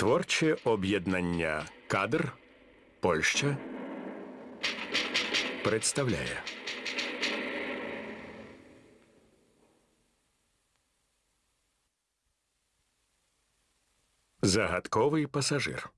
Творче об'єднання кадр Польща представляє. Загадковий пасажир.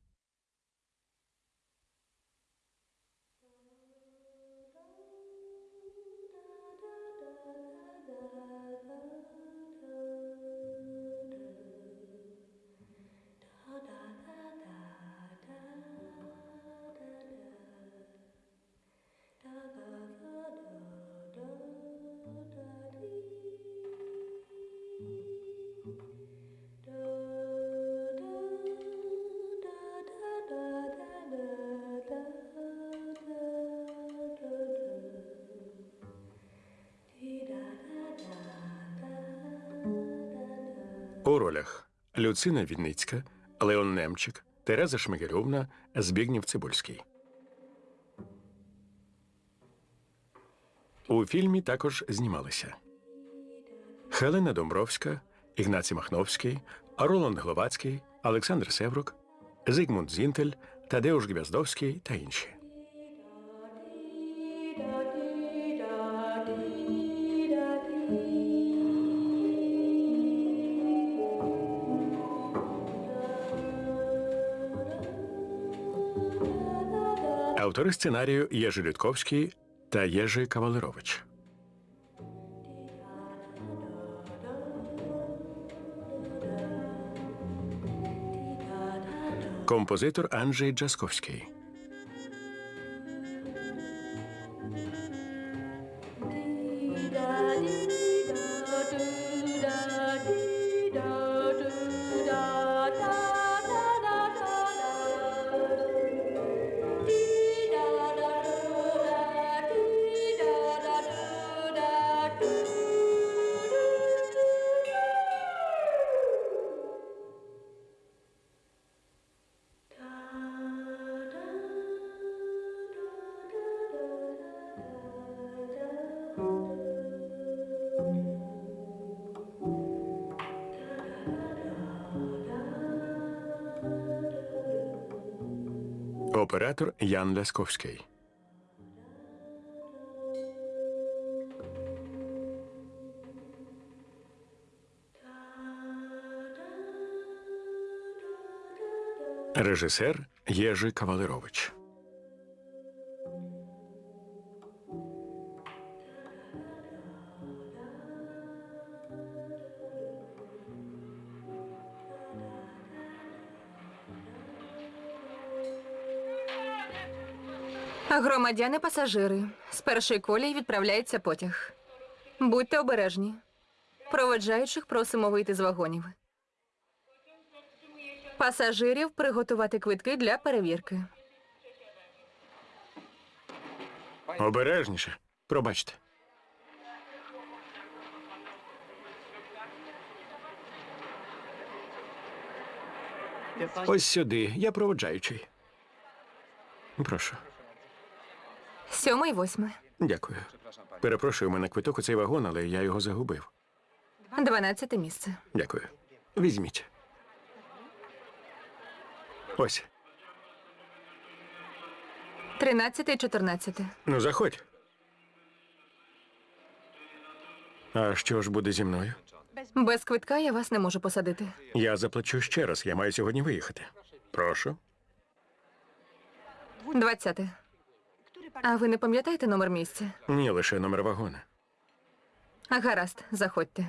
Люцина Вінницька, Леон Немчик, Тереза Шмигельовна, Збігнів Цибульський. У фільмі також знімалися Хелена Домбровська, Ігнацій Махновський, Роланд Гловацький, Олександр Севрук, Зигмунд Зінтель, Тадеуш Гвяздовський та інші. Автори сценарію Єжи Людковський та Єжи Кавалерович. Композитор Анджей Джасковський. Оператор Ян Лясковський. Режисер Єжи Кавалерович. Громадяни пасажири. З першої колії відправляється потяг. Будьте обережні. Проведжаючих просимо вийти з вагонів. Пасажирів приготувати квитки для перевірки. Обережніше. Пробачте. Ось сюди. Я проводжаючий. Прошу. Сьоме і восьме. Дякую. Перепрошую, мене квиток у цей вагон, але я його загубив. Дванадцяте місце. Дякую. Візьміть. Ось. Тринадцяте і чотирнадцяте. Ну, заходь. А що ж буде зі мною? Без квитка я вас не можу посадити. Я заплачу ще раз, я маю сьогодні виїхати. Прошу. Двадцяте. А ви не пам'ятаєте номер місця? Ні, лише номер вагона. А гаразд, заходьте.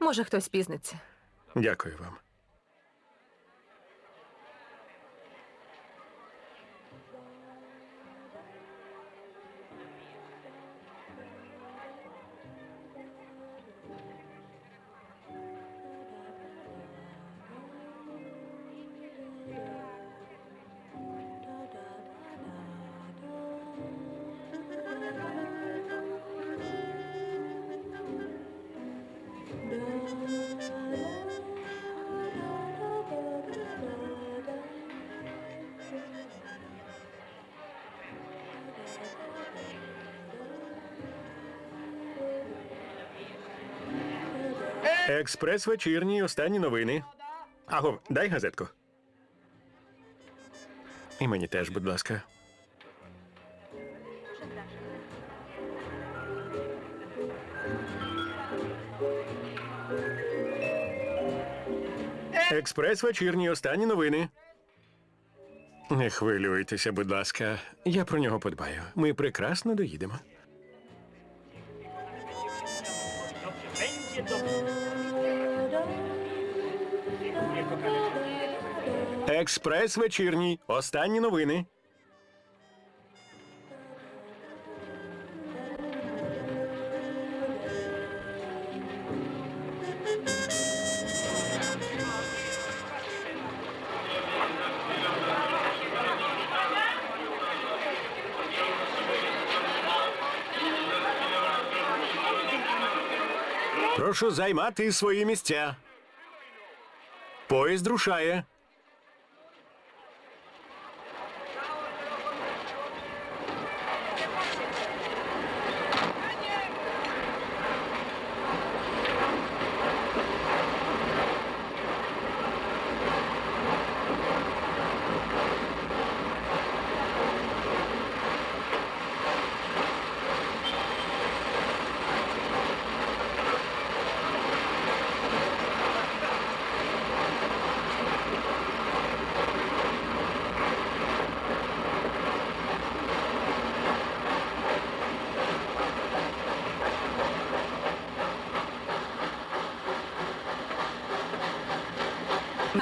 Може, хтось пізниться. Дякую вам. Експрес вечірній, останні новини. Аго, дай газетку. І мені теж, будь ласка. Експрес вечірній останні новини. Не хвилюйтеся, будь ласка. Я про нього подбаю. Ми прекрасно доїдемо. Експрес вечірній. Останні новини. Прошу займати свої місця. Поїзд рушає.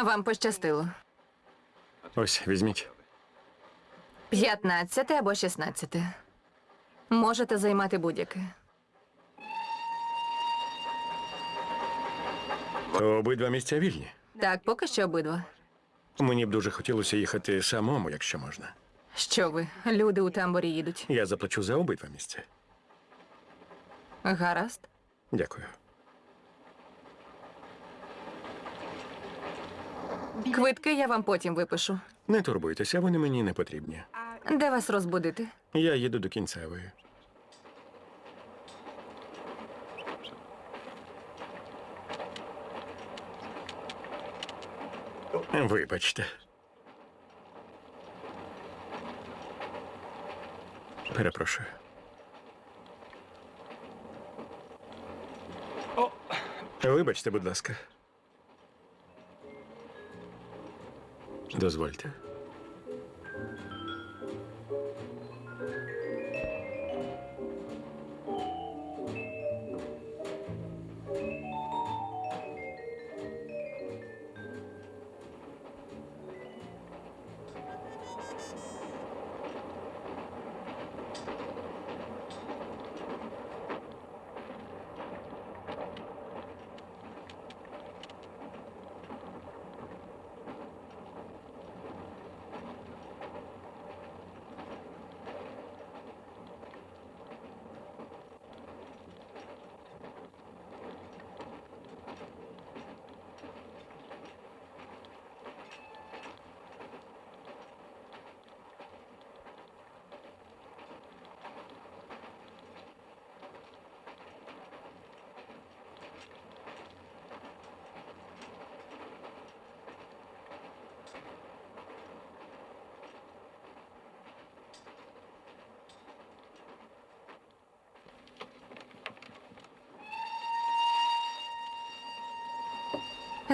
Вам пощастило. Ось, візьміть. 15 або 16. Можете займати будь-яке. Обидва місця вільні. Так, поки що обидва. Мені б дуже хотілося їхати самому, якщо можна. Що ви? Люди у тамборі їдуть. Я заплачу за обидва місця. Гаразд. Дякую. Квитки я вам потім випишу. Не турбуйтеся, вони мені не потрібні. Де вас розбудити? Я їду до кінцевої. Вибачте. Перепрошую. Вибачте, будь ласка. Дозвольте.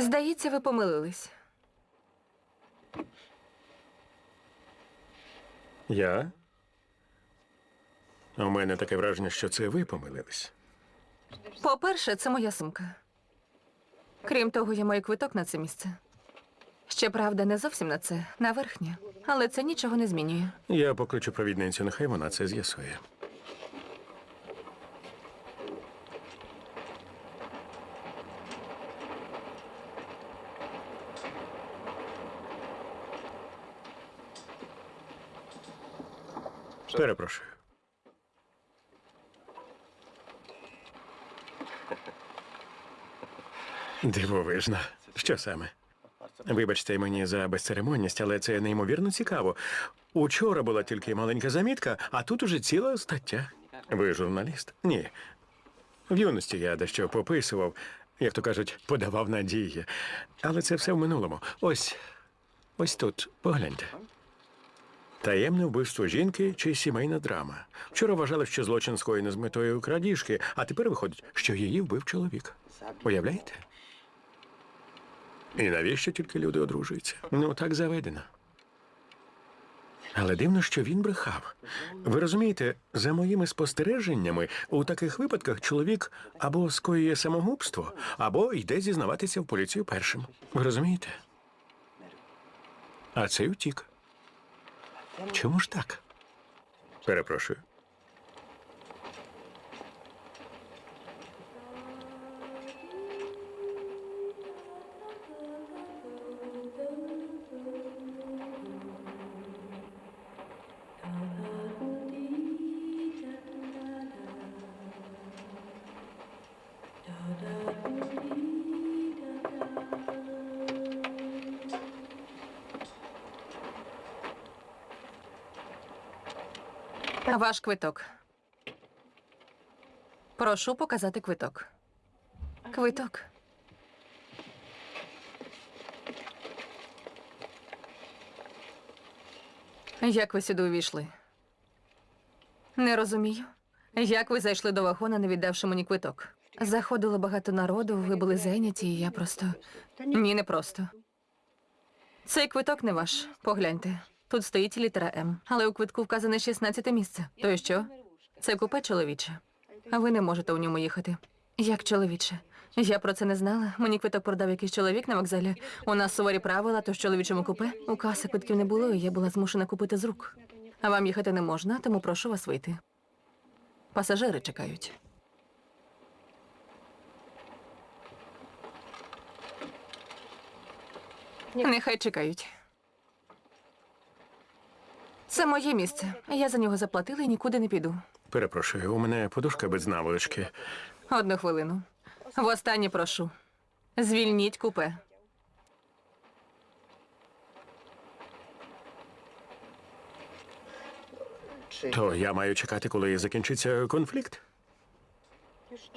Здається, ви помилились. Я? У мене таке враження, що це ви помилились. По-перше, це моя сумка. Крім того, я маю квиток на це місце. Щоправда, не зовсім на це, на верхнє. Але це нічого не змінює. Я покличу провідницю, нехай вона це з'ясує. Перепрошую. Дивовижно. Що саме? Вибачте мені за безцеремонність, але це неймовірно цікаво. Учора була тільки маленька замітка, а тут уже ціла стаття. Ви журналіст? Ні. В юності я дещо пописував, як то кажуть, подавав надії. Але це все в минулому. Ось ось тут, погляньте. Таємне вбивство жінки чи сімейна драма. Вчора вважали, що злочин скоєно з метою крадіжки, а тепер виходить, що її вбив чоловік. Уявляєте? І навіщо тільки люди одружуються? Ну, так заведено. Але дивно, що він брехав. Ви розумієте, за моїми спостереженнями, у таких випадках чоловік або скоює самогубство, або йде зізнаватися в поліцію першим. Ви розумієте? А цей утік. Чому ж так? Перепрошую. Ваш квиток. Прошу показати квиток. Квиток. Як ви сюди увійшли? Не розумію. Як ви зайшли до вагона, не віддавши мені квиток? Заходило багато народу, ви були зайняті, і я просто. Ні, не просто. Цей квиток не ваш. Погляньте. Тут стоїть літера М, але у квитку вказане 16 місце. То й що? Це купе чоловіче. А ви не можете у ньому їхати. Як чоловіче? Я про це не знала. Мені квиток продав якийсь чоловік на вокзалі. У нас суворі правила, то в чоловічому купе у каси квитків не було, і я була змушена купити з рук. А вам їхати не можна, тому прошу вас вийти. Пасажири чекають. Нехай чекають. Це моє місце. Я за нього заплатила і нікуди не піду. Перепрошую, у мене подушка без наволочки. Одну хвилину. Востаннє прошу. Звільніть купе. То я маю чекати, коли закінчиться конфлікт.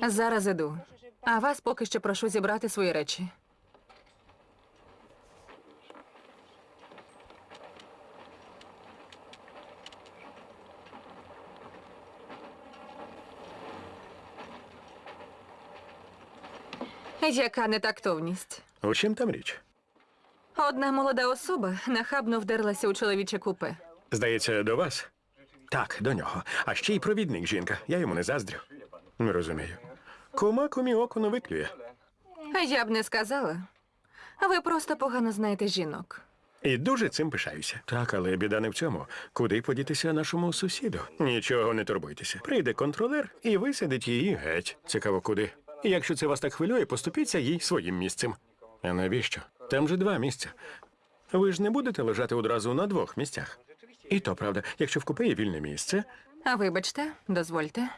Зараз іду. А вас поки що прошу зібрати свої речі. Яка нетактовність. У чим там річ? Одна молода особа нахабно вдерлася у чоловіче купе. Здається, до вас? Так, до нього. А ще й провідник жінка. Я йому не заздрю. Не розумію. Кума кумі око не виклює. Я б не сказала. Ви просто погано знаєте жінок. І дуже цим пишаюся. Так, але біда не в цьому. Куди подітися нашому сусіду? Нічого не турбуйтеся. Прийде контролер і висадить її геть. Цікаво, куди. І якщо це вас так хвилює, поступіться їй своїм місцем. А навіщо? Там же два місця. Ви ж не будете лежати одразу на двох місцях. І то правда, якщо в купе є вільне місце, А вибачте, дозвольте.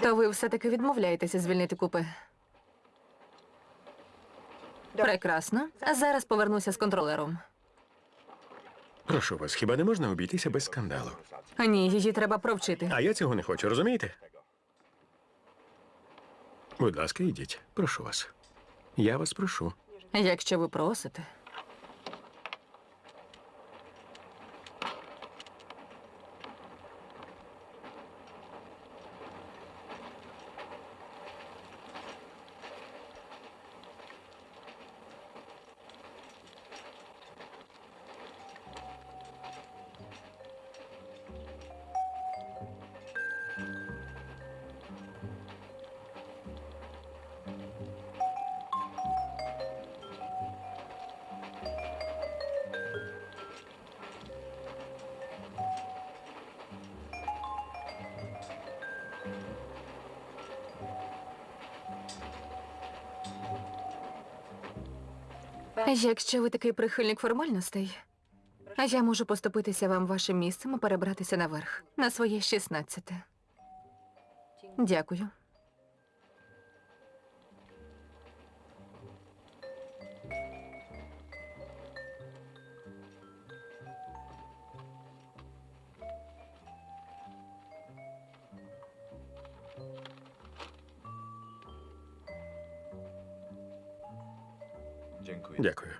То ви все-таки відмовляєтеся звільнити купе. Прекрасно. А зараз повернуся з контролером. прошу вас, хіба не можна обійтися без скандалу? Ні, її треба провчити. А я цього не хочу, розумієте? Будь ласка, йдіть. Прошу вас. Я вас прошу. Якщо ви просите. Якщо ви такий прихильник формальностей, я можу поступитися вам вашим місцем і перебратися наверх на своє 16. Дякую. Дякую.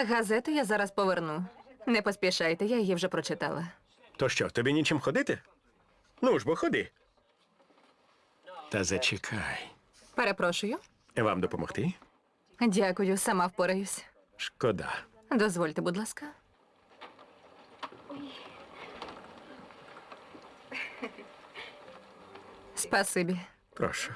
А газету я зараз поверну. Не поспішайте, я її вже прочитала. То що, тобі нічим ходити? Ну ж бо ходи. Та зачекай. Перепрошую. Вам допомогти? Дякую, сама впораюсь. Шкода. Дозвольте, будь ласка. Спасибі. Прошу.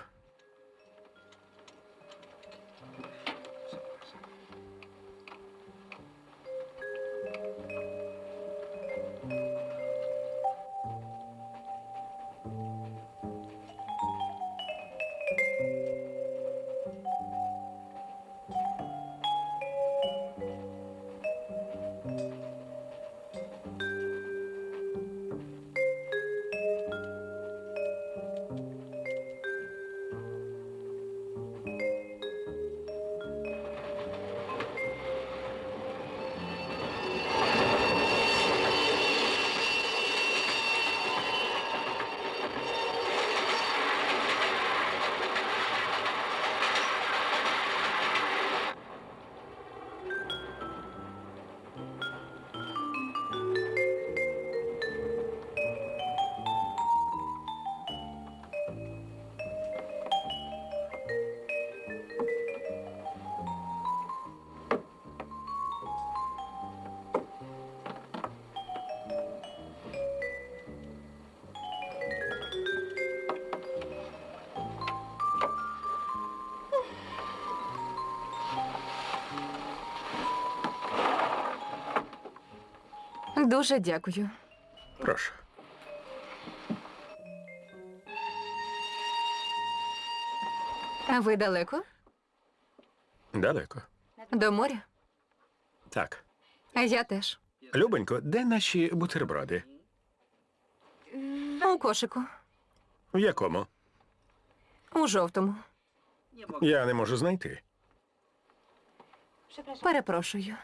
Дуже дякую. Прошу. А ви далеко? Далеко. До моря? Так. А я теж. Любонько, де наші бутерброди? У кошику. В якому? У жовтому. Я не можу знайти. Перепрошую.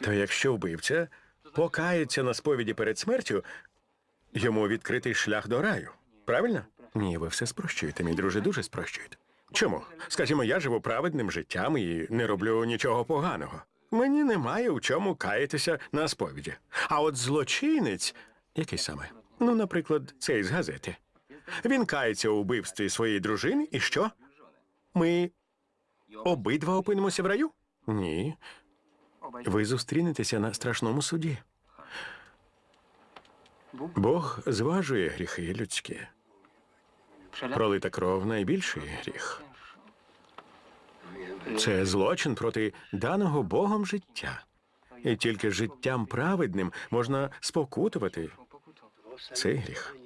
То якщо вбивця покається на сповіді перед смертю, йому відкритий шлях до раю. Правильно? Ні, ви все спрощуєте, мій друже, дуже спрощуєте. Чому? Скажімо, я живу праведним життям і не роблю нічого поганого. Мені немає у чому каятися на сповіді. А от злочинець, який саме? Ну, наприклад, цей з газети. Він кається у вбивстві своєї дружини, і що? Ми обидва опинимося в раю? Ні. Ви зустрінетеся на страшному суді. Бог зважує гріхи людські. Пролита кров найбільший гріх. Це злочин проти даного Богом життя. І тільки життям праведним можна спокутувати цей гріх.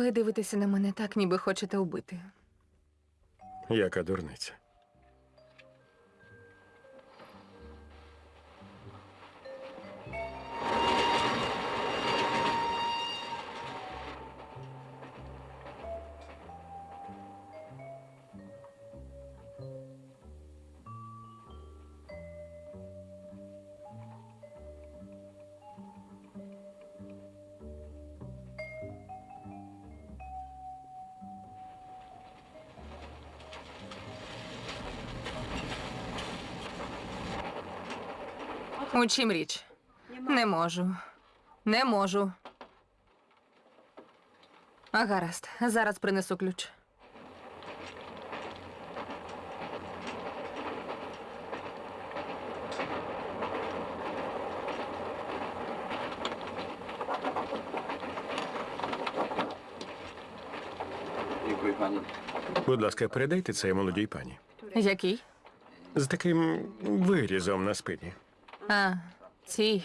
Ви дивитеся на мене так, ніби хочете убити. Яка дурниця. У чим річ? Не можу. Не можу. А гаразд, зараз принесу ключ. Будь ласка, передайте це молодій пані. Який? З таким вирізом на спині. А, цій.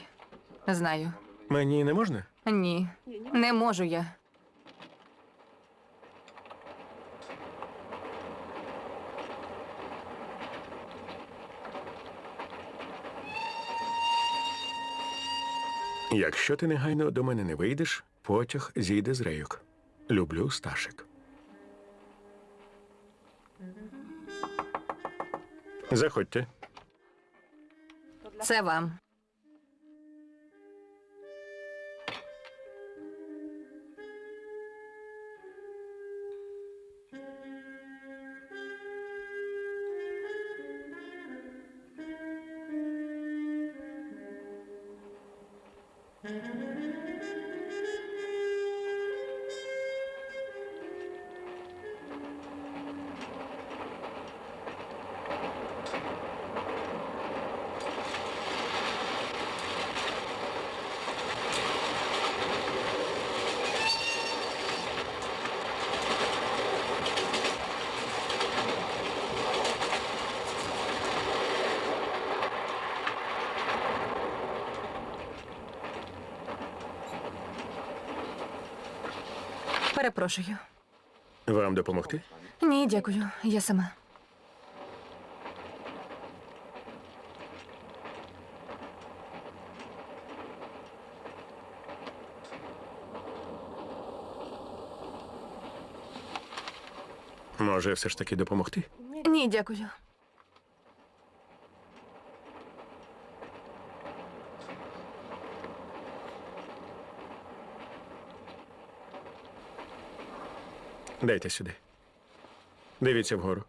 Знаю. Мені не можна? Ні, не можу я. Якщо ти негайно до мене не вийдеш, потяг зійде з рейок. Люблю Сташик. Заходьте. Це вам. Перепрошую. Вам допомогти? Ні, дякую. Я сама. Може, все ж таки допомогти? Ні, дякую. Дайте сюди. Дивіться вгору.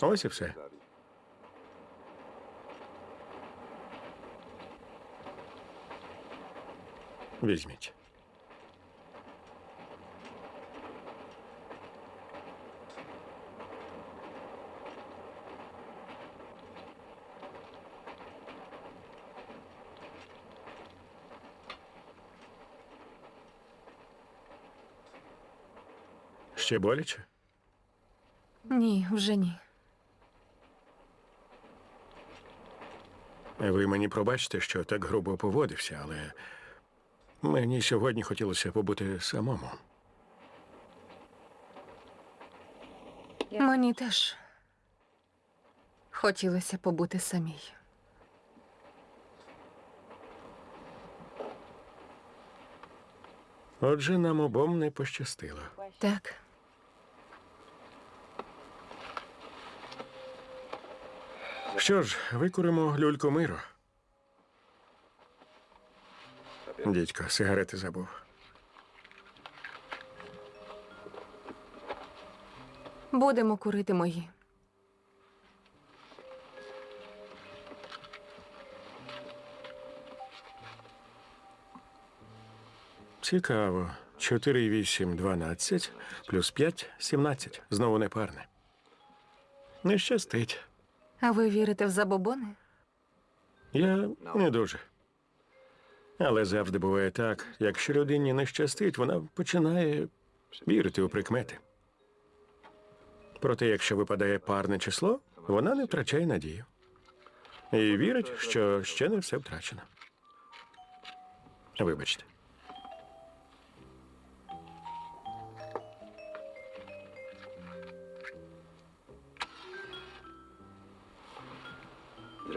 Ось і все. Візьміть. Ще боляче? Ні, вже ні. Ви мені пробачте, що так грубо поводився, але мені сьогодні хотілося побути самому. Мені теж хотілося побути самій. Отже, нам обом не пощастило. Так. Що ж, викуримо люльку миру. Дідько, сигарети забув. Будемо курити мої. Цікаво. 4, 8, 12, плюс 5, 17. Знову непарне. Не щастить. А ви вірите в забобони? Я не дуже. Але завжди буває так, якщо людині не щастить, вона починає вірити у прикмети. Проте, якщо випадає парне число, Вона не втрачає надію. І вірить, що ще не все втрачено. Вибачте.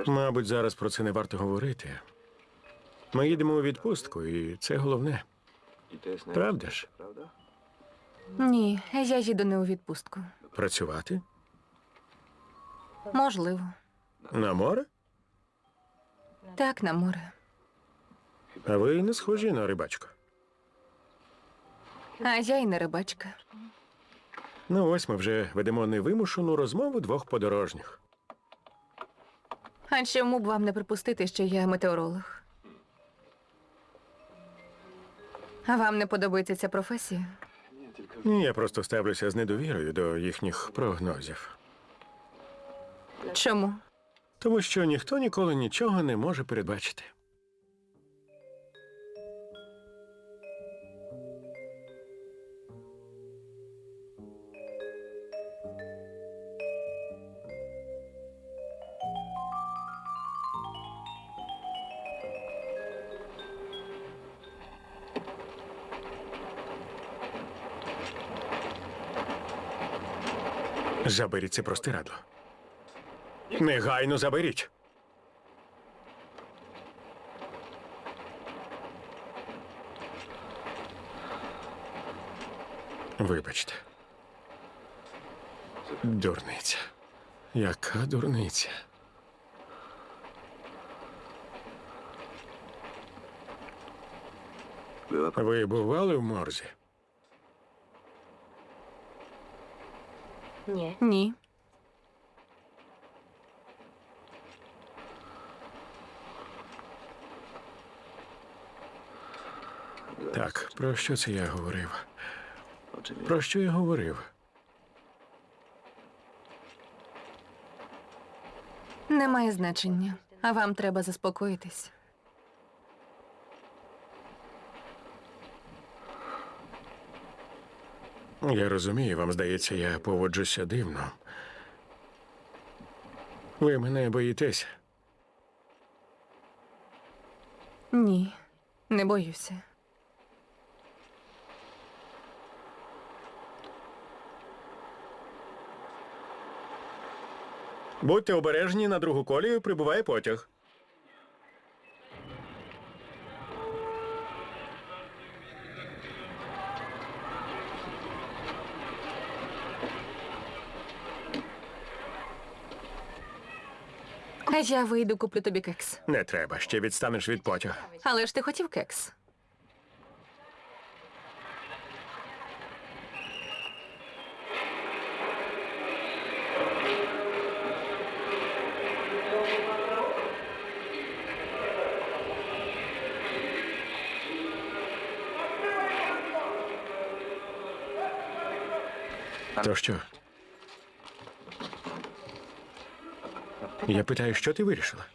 Мабуть, зараз про це не варто говорити. Ми їдемо у відпустку, і це головне. Правда ж? Ні, я їду не у відпустку. Працювати? Можливо. На море? Так, на море. А ви не схожі на рибачку. А я й не рибачка. Ну, ось ми вже ведемо невимушену розмову двох подорожніх. А чому б вам не припустити, що я метеоролог? А вам не подобається ця професія? Ні, я просто ставлюся з недовірою до їхніх прогнозів. Чому? Тому що ніхто ніколи нічого не може передбачити. Заберіть це простирадло. Негайно заберіть. Вибачте. Дурниця. Яка дурниця? Ви бували в морзі? Ні. Ні. Так, про що це я говорив? Про що я говорив? Немає значення. А вам треба заспокоїтись. Я розумію, вам здається, я поводжуся дивно. Ви мене боїтеся. Ні, не боюся. Будьте обережні на другу колію прибуває потяг. Я вийду, куплю тобі кекс. Не треба, ще відстанеш від потяга. Але ж ти хотів кекс. То що? Я питаю, що ти вирішила?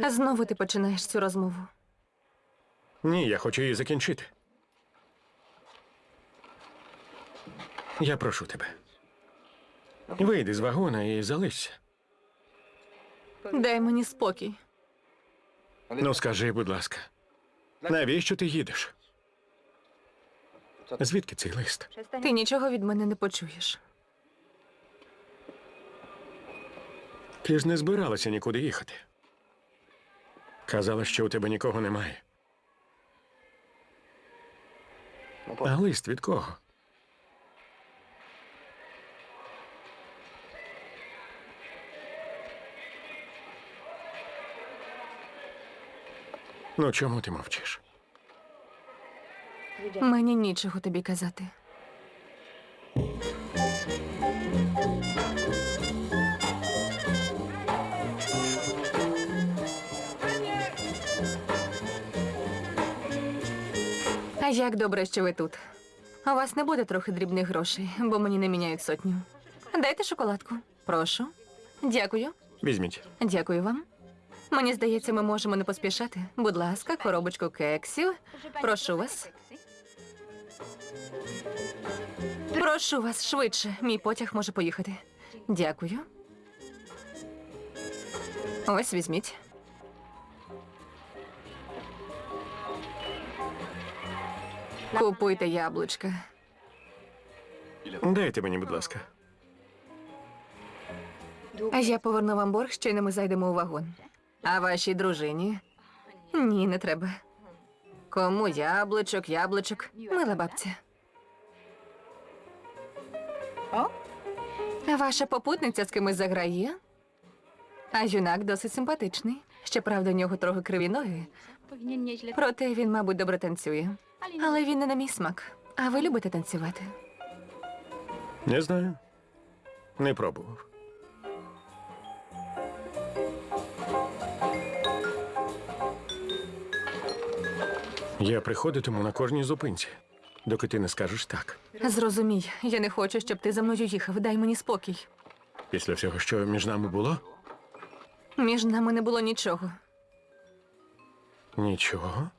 А знову ти починаєш цю розмову. Ні, я хочу її закінчити. Я прошу тебе. Вийди з вагона і залишся. Дай мені спокій. Ну, скажи, будь ласка, навіщо ти їдеш? Звідки цей лист? Ти нічого від мене не почуєш. Ти ж не збиралася нікуди їхати. Казала, що у тебе нікого немає. А лист від кого? Ну, чому ти мовчиш? Мені нічого тобі казати. Як добре, що ви тут. У вас не буде трохи дрібних грошей, бо мені не міняють сотню. Дайте шоколадку. Прошу. Дякую. Візьміть. Дякую вам. Мені здається, ми можемо не поспішати. Будь ласка, коробочку кексів. Прошу вас. Прошу вас швидше. Мій потяг може поїхати. Дякую. Ось візьміть. Купуйте яблучка. Дайте мені, будь ласка. А я поверну вам борг, щойно ми зайдемо у вагон. А вашій дружині? Ні, не треба. Кому яблучок, яблучок? Мила бабця. А ваша попутниця з кимось заграє? А юнак досить симпатичний. Щоправда, у нього трохи криві ноги. Проте він, мабуть, добре танцює. Але він не на мій смак. А ви любите танцювати? Не знаю. Не пробував. Я приходитиму на кожній зупинці, доки ти не скажеш так. Зрозумій, я не хочу, щоб ти за мною їхав. Дай мені спокій. Після всього, що між нами було, Між нами не було нічого. Нічого.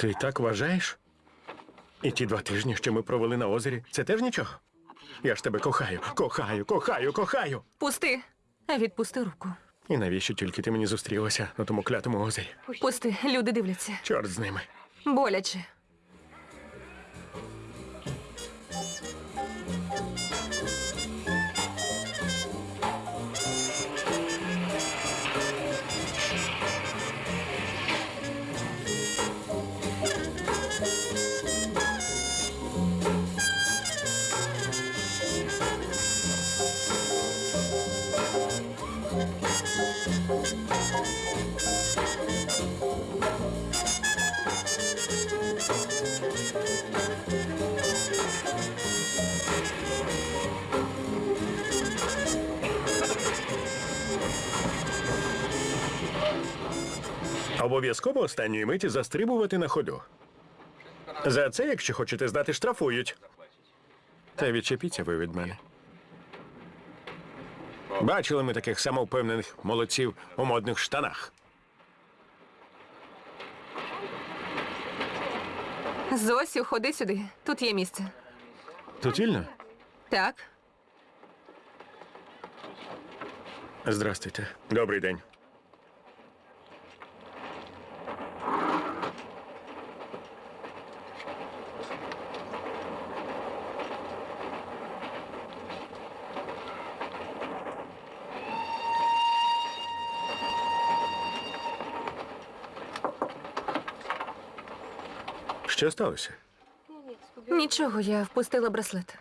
Ти так вважаєш? І ті два тижні, що ми провели на озері, це теж нічого. Я ж тебе кохаю, кохаю, кохаю, кохаю. Пусти. Відпусти руку. І навіщо тільки ти мені зустрілася на тому клятому озері? Пусти, люди дивляться. Чорт з ними. Боляче. Обов'язково останньої миті застрибувати на ходу. За це, якщо хочете здати, штрафують. Та відчепіться ви від мене. Бачили ми таких самовпевнених молодців у модних штанах. Зосю, ходи сюди. Тут є місце. Тут вільно? Так. Здрастуйте. Добрий день. Що сталося? Нічого, я впустила браслет.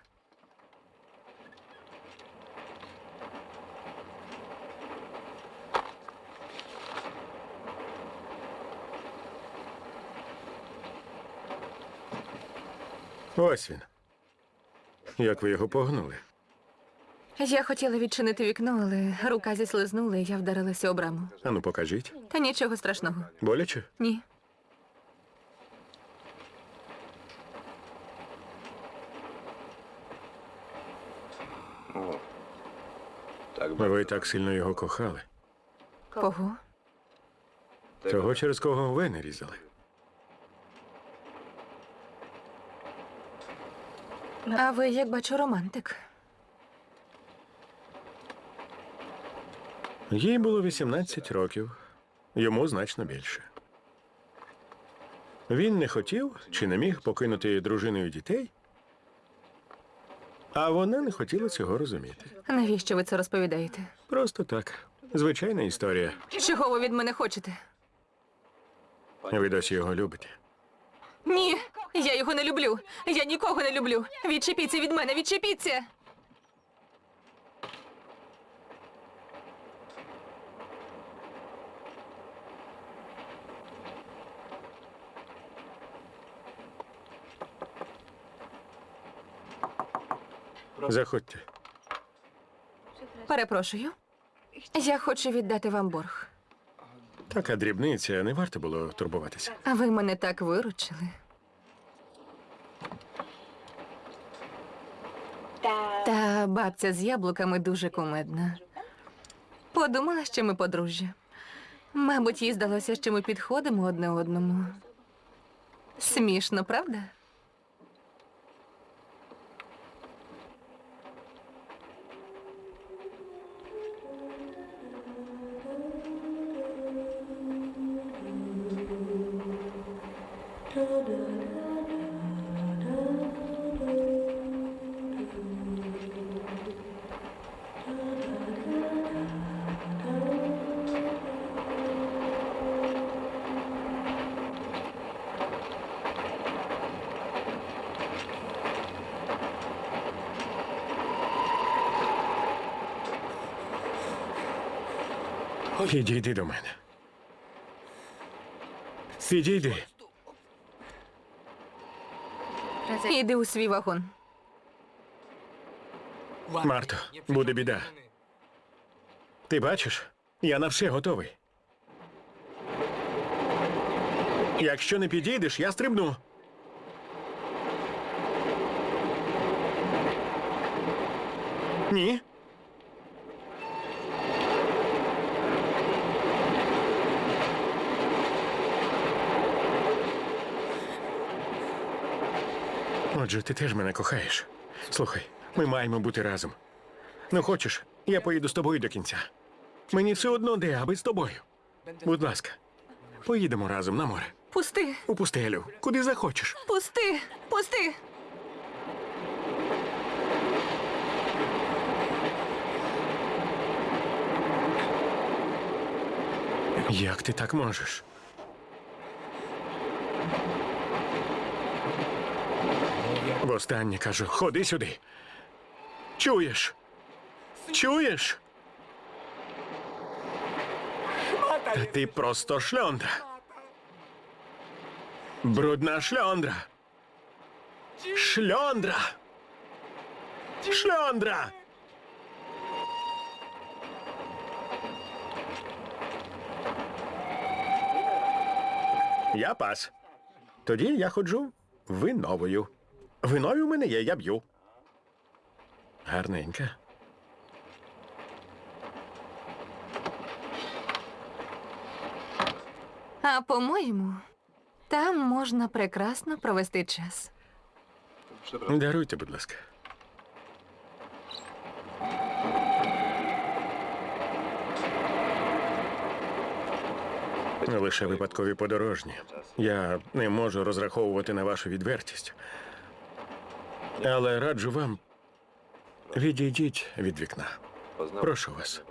Ось він. Як ви його погнули? Я хотіла відчинити вікно, але рука зіслизнула, і я вдарилася об раму. Ану, покажіть. Та нічого страшного. Боляче? Ні. Ви так сильно його кохали. Кого? Того, через кого ви не різали. А ви, як бачу, романтик. Їй було 18 років, йому значно більше. Він не хотів чи не міг покинути дружиною дітей, а вона не хотіла цього розуміти. Навіщо ви це розповідаєте? Просто так. Звичайна історія. Чого ви від мене хочете? Ви досі його любите. Ні, я його не люблю. Я нікого не люблю. Відчепіться від мене, відчепіться. Заходьте. Перепрошую. Я хочу віддати вам борг. Така дрібниця, не варто було турбуватися. А ви мене так виручили. Та бабця з яблуками дуже кумедна. Подумала, що ми подружжя. Мабуть, їй здалося, що ми підходимо одне одному. Смішно, правда? Підійди до мене. Підійди. Іди у свій вагон. Марто, буде біда. Ти бачиш? Я на все готовий. Якщо не підійдеш, я стрибну. Ні. Отже, ти теж мене кохаєш. Слухай, ми маємо бути разом. Ну, хочеш, я поїду з тобою до кінця. Мені все одно де, аби з тобою. Будь ласка, поїдемо разом на море. Пусти, У пустелю, куди захочеш. пусти, пусти. Як ти так можеш? Востаннє кажу, ходи сюди. Чуєш? Чуєш? Та ти просто шльондра. Брудна шльондра. Шльондра. Шльондра. Я пас. Тоді я ходжу виновою. Виною в мене є, я б'ю. Гарненька. А по-моєму, там можна прекрасно провести час. Даруйте, будь ласка. Лише випадкові подорожні. Я не можу розраховувати на вашу відвертість. Але раджу вам відійдіть від вікна. Прошу вас.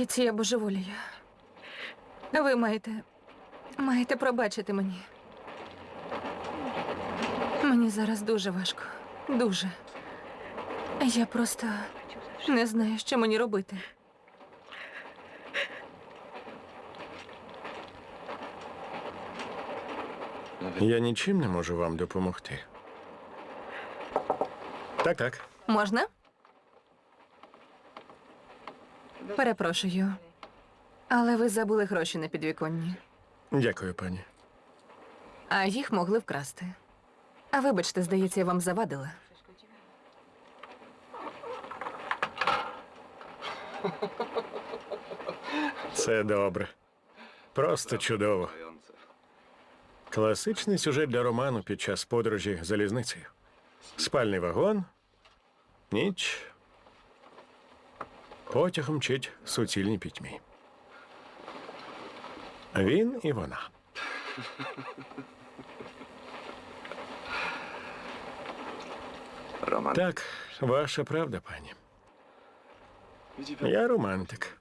Здається, я божеволію. Ви маєте. маєте пробачити мені. Мені зараз дуже важко. Дуже. Я просто не знаю, що мені робити. Я нічим не можу вам допомогти. Так, так. Можна? Перепрошую. Але ви забули гроші на підвіконні, Дякую, пані. а їх могли вкрасти. А вибачте, здається, я вам завадила. Це добре. Просто чудово. Класичний сюжет для роману під час подорожі залізницею. Спальний вагон, ніч. Потяг мчить в суцільній пітьмі. Він і вона. Роман. Так, ваша правда, пані. Я романтик.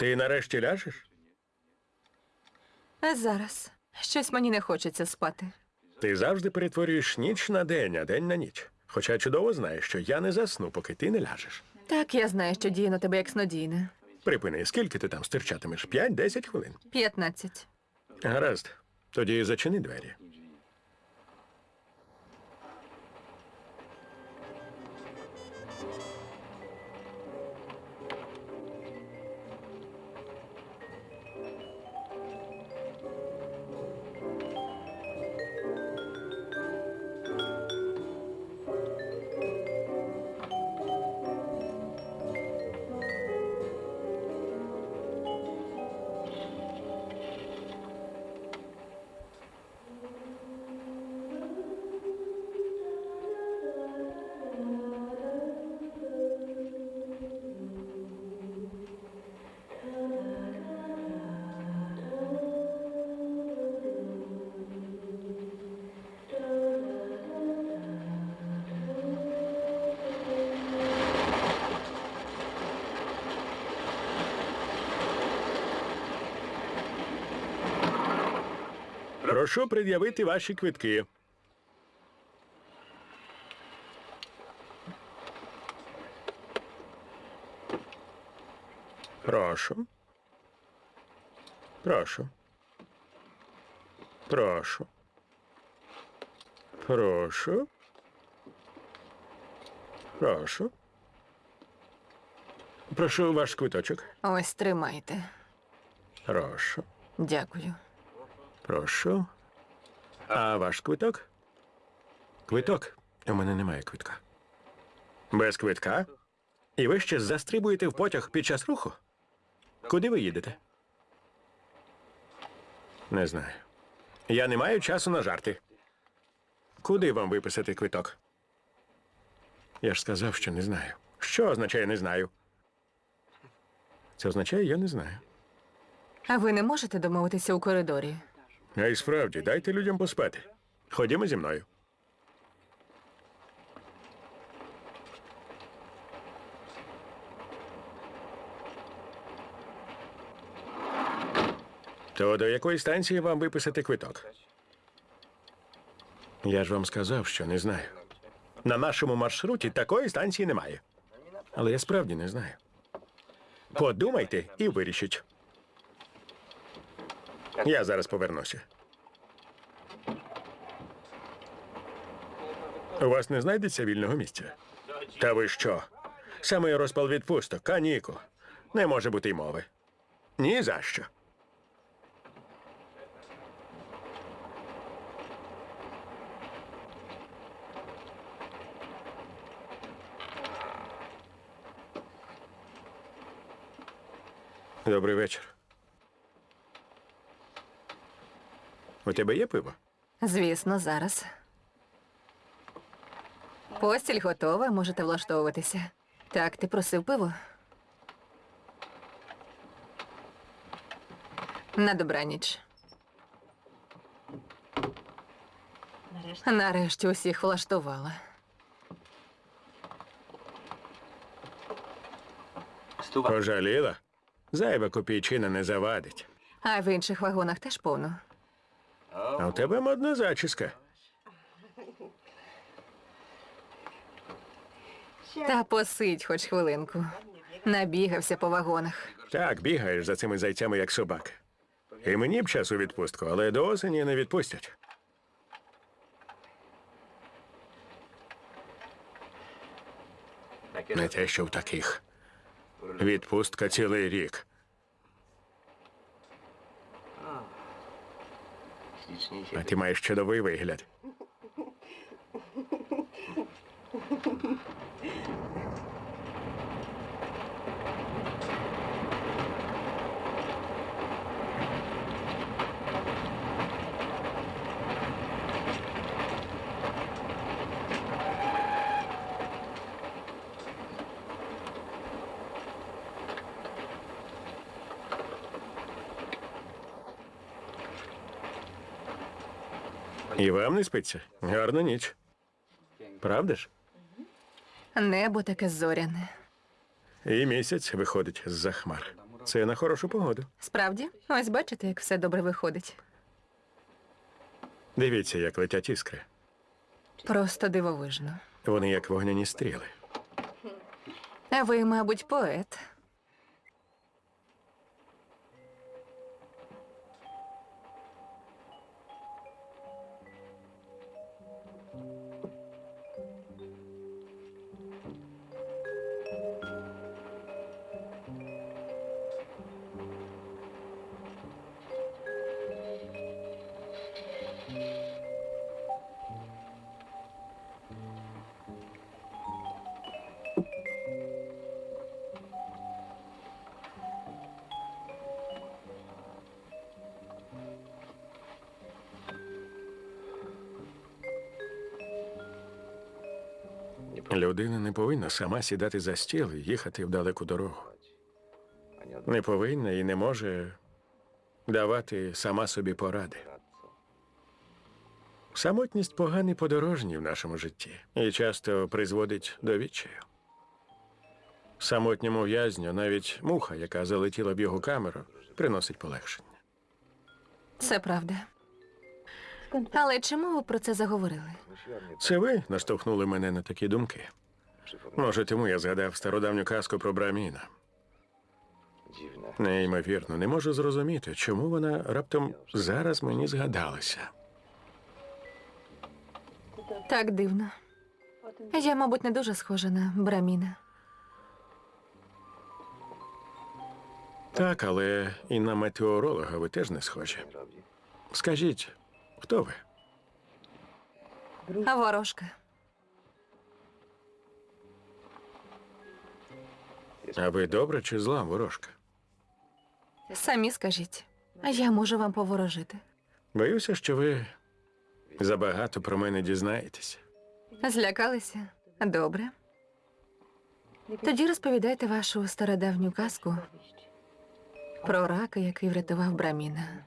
Ти нарешті ляжеш? А зараз щось мені не хочеться спати. Ти завжди перетворюєш ніч на день, а день на ніч. Хоча чудово знаєш, що я не засну, поки ти не ляжеш. Так, я знаю, що діє на тебе як снодійне. Припини, скільки ти там стирчатимеш? П'ять-десять хвилин. П'ятнадцять. Гаразд. Тоді зачини двері. Прошу пред'явити ваші квитки. Прошу. Прошу. Прошу. Прошу. Прошу. Прошу ваш квиточок. Ось тримайте. Прошу. Дякую. Прошу. А ваш квиток? Квиток. У мене немає квитка. Без квитка? І ви ще застрибуєте в потяг під час руху? Куди ви їдете? Не знаю. Я не маю часу на жарти. Куди вам виписати квиток? Я ж сказав, що не знаю. Що означає не знаю? Це означає, я не знаю. А ви не можете домовитися у коридорі? А й справді, дайте людям поспати. Ходімо зі мною. То до якої станції вам виписати квиток? Я ж вам сказав, що не знаю. На нашому маршруті такої станції немає. Але я справді не знаю. Подумайте і вирішіть. Я зараз повернуся. У вас не знайдеться вільного місця? Та ви що? Саме розпал відпусток, канікул. Не може бути й мови. Ні за що. Добрий вечір. У тебе є пиво? Звісно, зараз. Постіль готова, можете влаштовуватися. Так, ти просив пиво? На добраніч. Нарешті усіх влаштувала. Пожаліла? Зайва копійчина не завадить. А в інших вагонах теж повно. А у тебе модна зачіска. Та посидь хоч хвилинку. Набігався по вагонах. Так, бігаєш за цими зайцями, як собака. І мені б час у відпустку, але до осені не відпустять. Не те, що в таких. Відпустка цілий рік. А ти маєш чудовий вигляд. І вам не спиться? Гарна ніч. Правда ж? Небо таке зоряне. І місяць виходить з-за хмар. Це на хорошу погоду. Справді, ось бачите, як все добре виходить. Дивіться, як летять іскри. Просто дивовижно. Вони як вогняні стріли. А ви, мабуть, поет. Людина не повинна сама сідати за стіл і їхати в далеку дорогу. Не повинна і не може давати сама собі поради. Самотність поганий подорожній в нашому житті і часто призводить до відчаю. Самотньому в'язню навіть муха, яка залетіла в його камеру, приносить полегшення. Це правда. Але чому ви про це заговорили? Це ви наштовхнули мене на такі думки. Може, тому я згадав стародавню казку про Браміна. Неймовірно, не можу зрозуміти, чому вона раптом зараз мені згадалася. Так дивно. Я, мабуть, не дуже схожа на Браміна. Так, але і на метеоролога ви теж не схожі. Скажіть, хто ви? А ворожка. А ви добра чи зла ворожка? Самі скажіть. А я можу вам поворожити. Боюся, що ви забагато про мене дізнаєтесь. Злякалися? Добре. Тоді розповідайте вашу стародавню казку про рака, який врятував Браміна.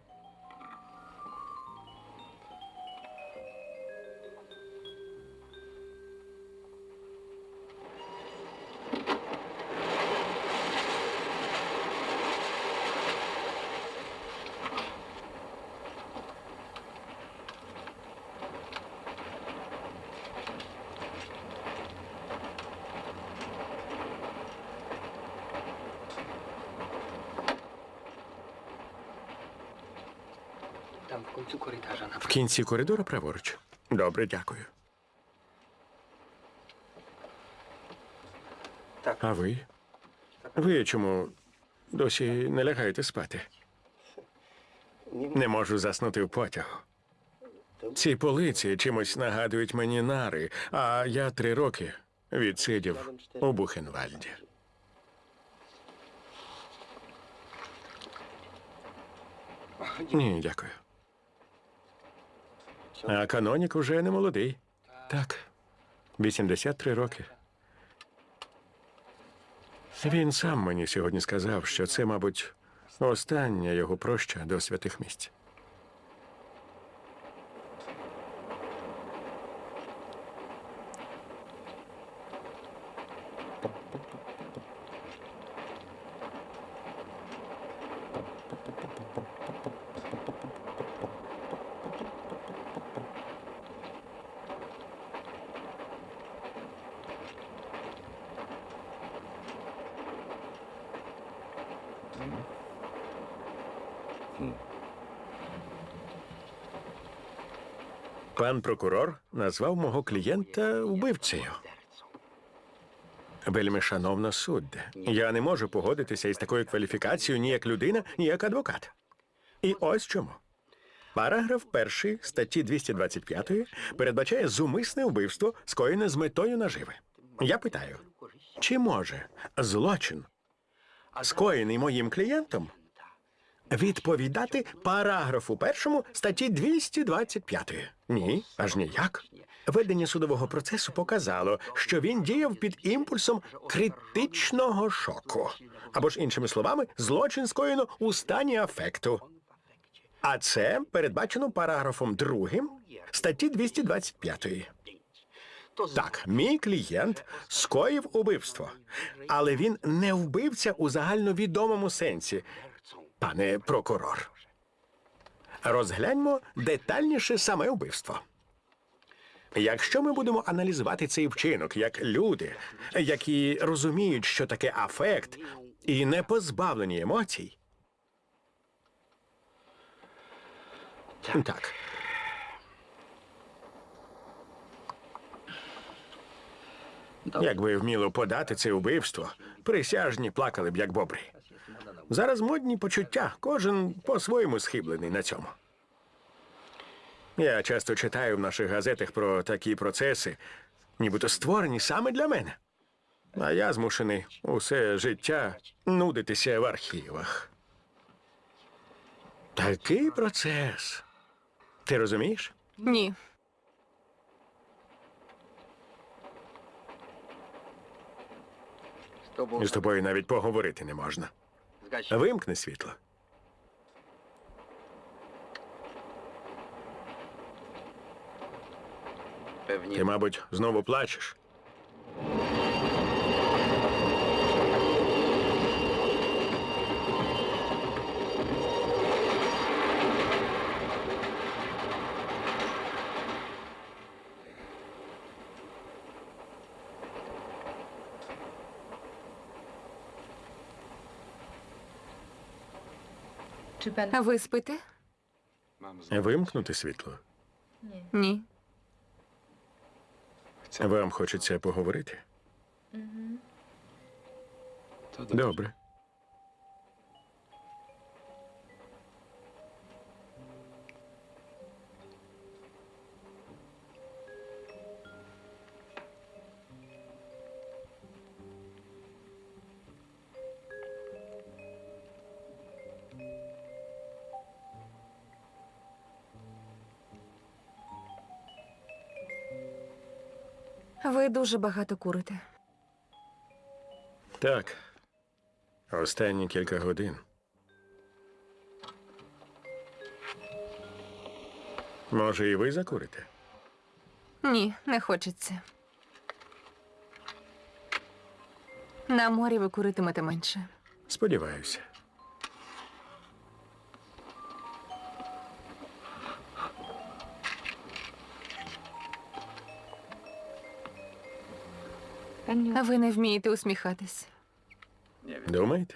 Там в кінці коридора В кінці коридору праворуч. Добре, дякую. Так. А ви? Ви чому досі не лягаєте спати? Не можу заснути в потягу. Ці полиці чимось нагадують мені нари, а я три роки відсидів у Бухенвальді. Ні, дякую. А канонік уже не молодий. Так, 83 роки. Він сам мені сьогодні сказав, що це, мабуть, остання його проща до святих місць. Прокурор назвав мого клієнта вбивцею. Вельми шановна судде, я не можу погодитися із такою кваліфікацією ні як людина, ні як адвокат. І ось чому. Параграф 1 статті 225 передбачає зумисне вбивство, скоєне з метою наживи. Я питаю, чи може злочин, скоєний моїм клієнтом, відповідати параграфу першому статті 225. Ні, аж ніяк. Ведення судового процесу показало, що він діяв під імпульсом критичного шоку. Або ж іншими словами, злочин скоєно у стані афекту. А це передбачено параграфом другим статті 225. Так, мій клієнт скоїв убивство, але він не вбивця у загальновідомому сенсі, пане прокурор. Розгляньмо детальніше саме вбивство. Якщо ми будемо аналізувати цей вчинок як люди, які розуміють, що таке афект, і не позбавлені емоцій. Так. Якби вміло подати це вбивство, присяжні плакали б як бобри. Зараз модні почуття, кожен по-своєму схиблений на цьому. Я часто читаю в наших газетах про такі процеси, нібито створені саме для мене. А я змушений усе життя нудитися в архівах. Такий процес. Ти розумієш? Ні. З тобою навіть поговорити не можна. Вимкни світло. Ти, мабуть, знову плачеш. Ви спите? Вимкнути світло. Ні. Вам хочеться поговорити? Добре. Дуже багато курите. Так. Останні кілька годин. Може, і ви закурите? Ні, не хочеться. На морі ви куритимете менше. Сподіваюся. Ви не вмієте усміхатись. Думаєте?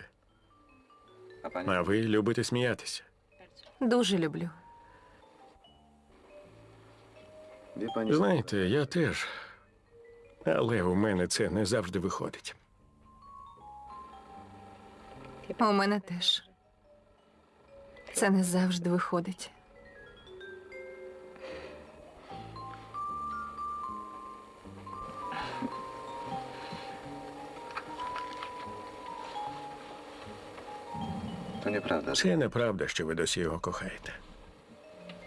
А ви любите сміятися. Дуже люблю. Знаєте, я теж. Але у мене це не завжди виходить. У мене теж. Це не завжди виходить. To nieprawda. Це неправда, що ви досі його кохаєте.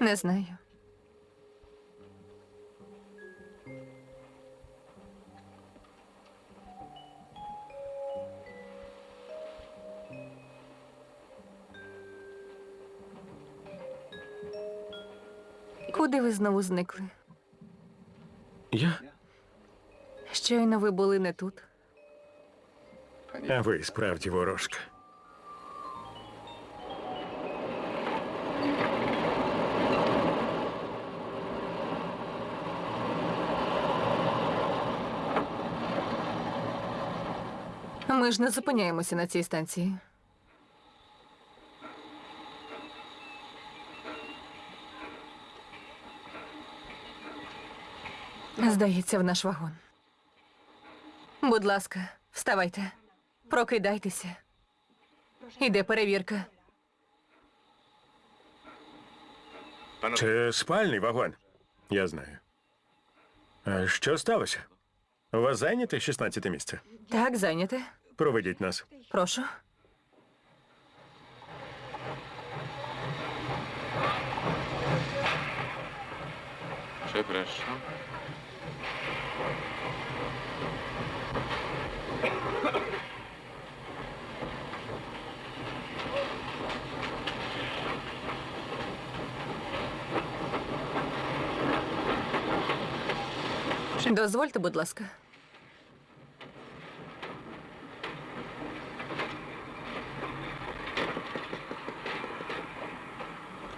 Не знаю. Куди ви знову зникли? Я? Щойно ви були не тут. А ви справді ворожка. Ми ж не зупиняємося на цій станції. Здається, в наш вагон. Будь ласка, вставайте, прокидайтеся. Іде перевірка. Це спальний вагон. Я знаю. А що сталося? У вас зайняте 16 місце? Так, зайняте. Проведіть нас. Прошу. Przepraszam. Дозвольте, будь ласка.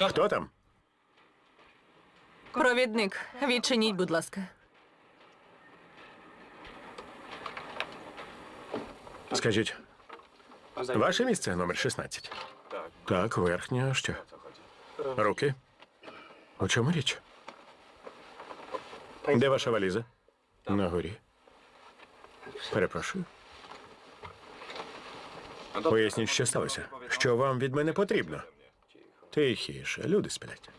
Хто там? Провідник, відчиніть, будь ласка. Скажіть, ваше місце номер 16? Так. Так, верхнє, що? Руки? У чому річ? Де ваша валіза? На горі. Перепрошую. Поясніть, що сталося. Що вам від мене потрібно? Тихіше, люди сплять.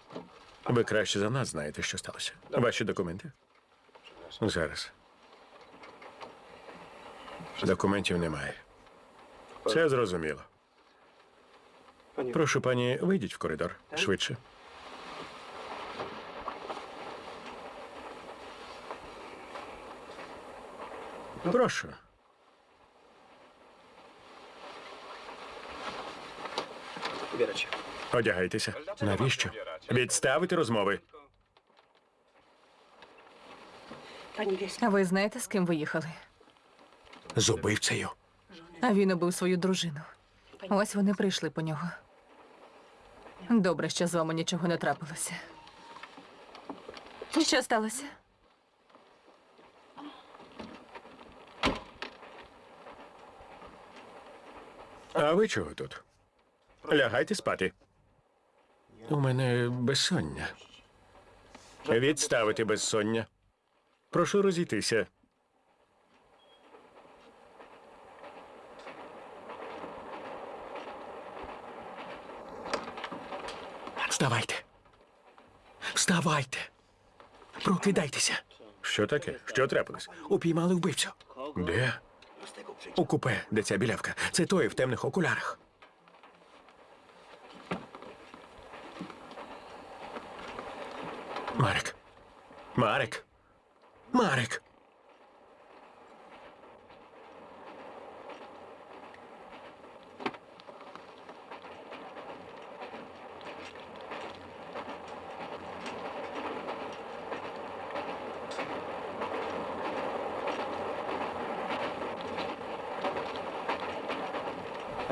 Ви краще за нас знаєте, що сталося. Ваші документи? Зараз. Документів немає. Це зрозуміло. Прошу, пані, вийдіть в коридор швидше. Прошу. Się. Одягайтеся. Навіщо? Відставити розмови. А Ви знаєте, з ким ви їхали? З убивцею. А він убив свою дружину. Ось вони прийшли по нього. Добре, що з вами нічого не трапилося. Що сталося? А ви чого тут? Лягайте спати. У мене безсоння. Відставити безсоння. Прошу розійтися. Вставайте. Вставайте. Прокидайтеся. Що таке? Що трапилось? Упіймали вбивцю. Де? У купе, де ця білявка. Це той в темних окулярах. Марик. Марик. Марик.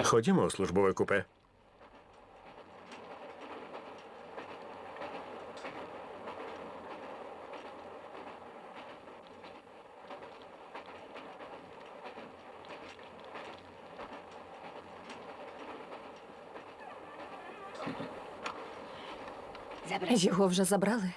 Ходімо у службове купе. Його вже забрали.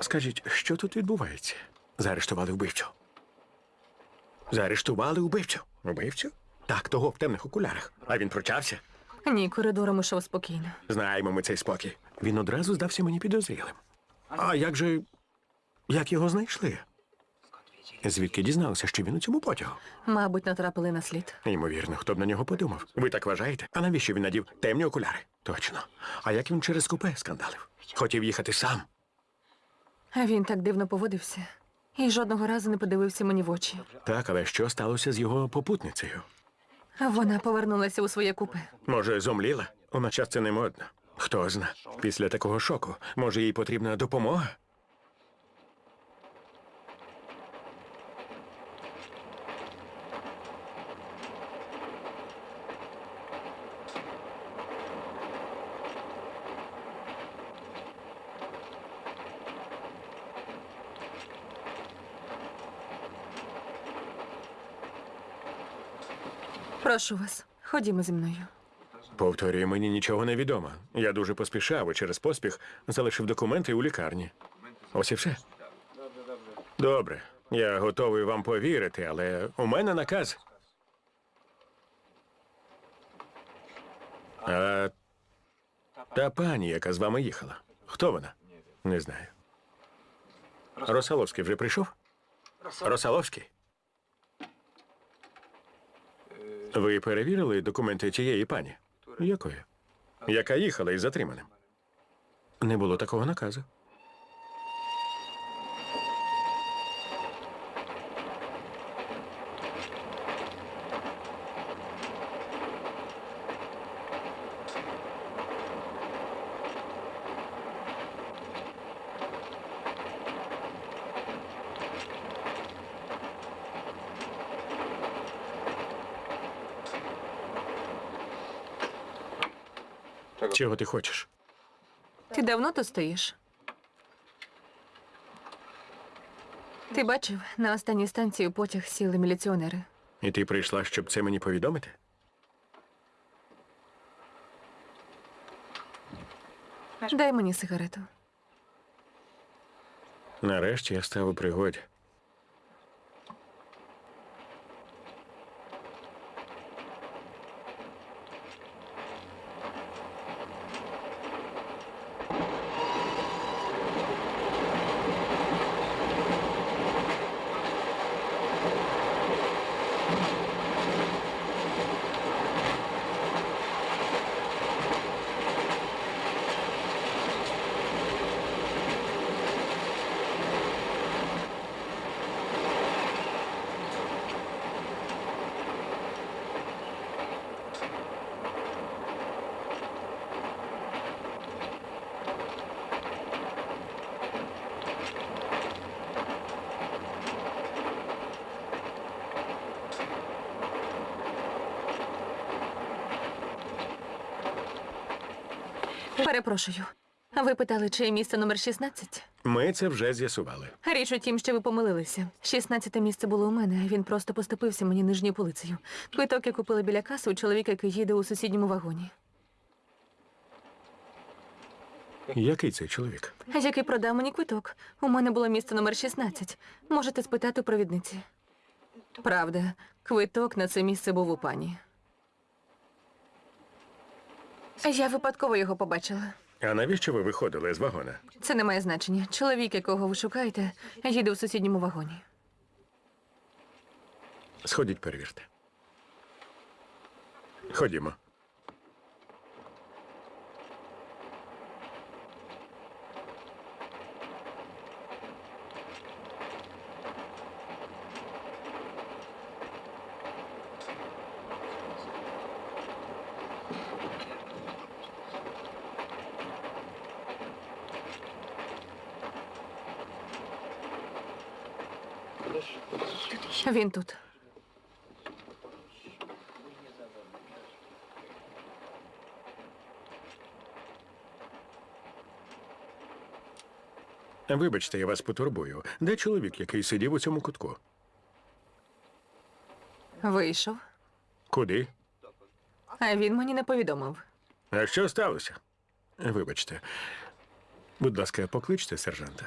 Скажіть, що тут відбувається? Заарештували вбивцю. Заарештували вбивцю. Вбивцю? Так, того в темних окулярах. А він прочався. Ні, коридором ішов спокійно. Знаємо ми цей спокій. Він одразу здався мені підозрілим. А як же. як його знайшли? Звідки дізналися, що він у цьому потягу? Мабуть, натрапили на слід. Ймовірно, хто б на нього подумав. Ви так вважаєте? А навіщо він надів темні окуляри? Точно. А як він через купе скандалив? Хотів їхати сам. А він так дивно поводився. І жодного разу не подивився мені в очі. Так, але що сталося з його попутницею? Вона повернулася у своє купе. Може, зомліла? У наш час це не модно. Хто зна. Після такого шоку, може, їй потрібна допомога? Прошу вас, ходімо зі мною. Повторюю, мені нічого не відомо. Я дуже поспішав і через поспіх залишив документи у лікарні. Ось і все. Добре, я готовий вам повірити, але у мене наказ. А та пані, яка з вами їхала. Хто вона? Не знаю. Росаловський вже прийшов? Росаловський? Ви перевірили документи тієї пані? Якої? Яка їхала із затриманим? Не було такого наказу. Чого ти хочеш? Ти давно тут стоїш? Ти бачив, на останній станції потяг сіли міліціонери. І ти прийшла, щоб це мені повідомити? Дай мені сигарету. Нарешті я став у пригоді. Перепрошую. Ви питали, чи місце номер 16? Ми це вже з'ясували. Річ у тім, що ви помилилися. 16 місце було у мене, він просто поступився мені нижньою полицею. Квиток я купила біля каси у чоловіка, який їде у сусідньому вагоні. Який цей чоловік? Який продав мені квиток. У мене було місце номер 16. Можете спитати у провідниці. Правда, квиток на це місце був у пані. Я випадково його побачила. А навіщо ви виходили з вагона? Це не має значення. Чоловік, якого ви шукаєте, їде у сусідньому вагоні. Сходіть, перевірте. Ходімо. Він тут. Вибачте, я вас потурбую. Де чоловік, який сидів у цьому кутку? Вийшов. Куди? А він мені не повідомив. А що сталося? Вибачте. Будь ласка, покличте сержанта.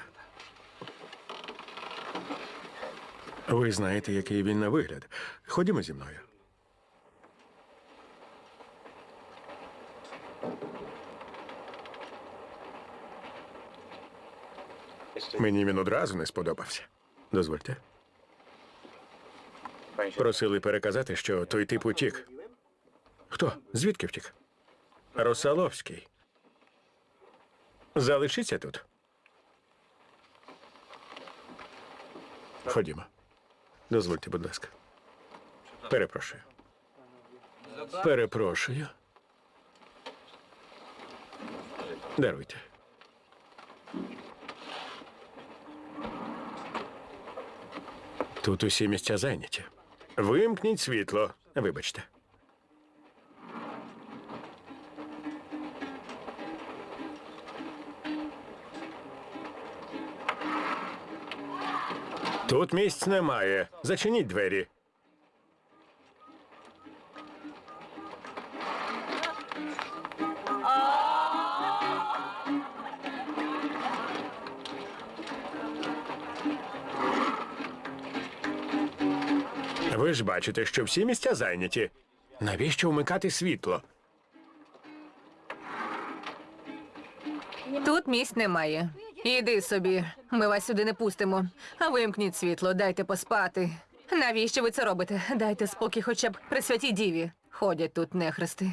Ви знаєте, який він на вигляд. Ходімо зі мною. Мені він одразу не сподобався. Дозвольте. Просили переказати, що той тип утік. Хто? Звідки втік? Росаловський. Залишіться тут. Ходімо. Дозвольте, будь ласка. Перепрошую. Перепрошую. Даруйте. Тут усі місця зайняті. Вимкніть світло. Вибачте. Тут місць немає. Зачиніть двері. Ви ж бачите, що всі місця зайняті. Навіщо вмикати світло? Тут місць немає. Іди собі, ми вас сюди не пустимо. А вимкніть світло, дайте поспати. Навіщо ви це робите? Дайте спокій хоча б при святій діві. Ходять тут нехрести.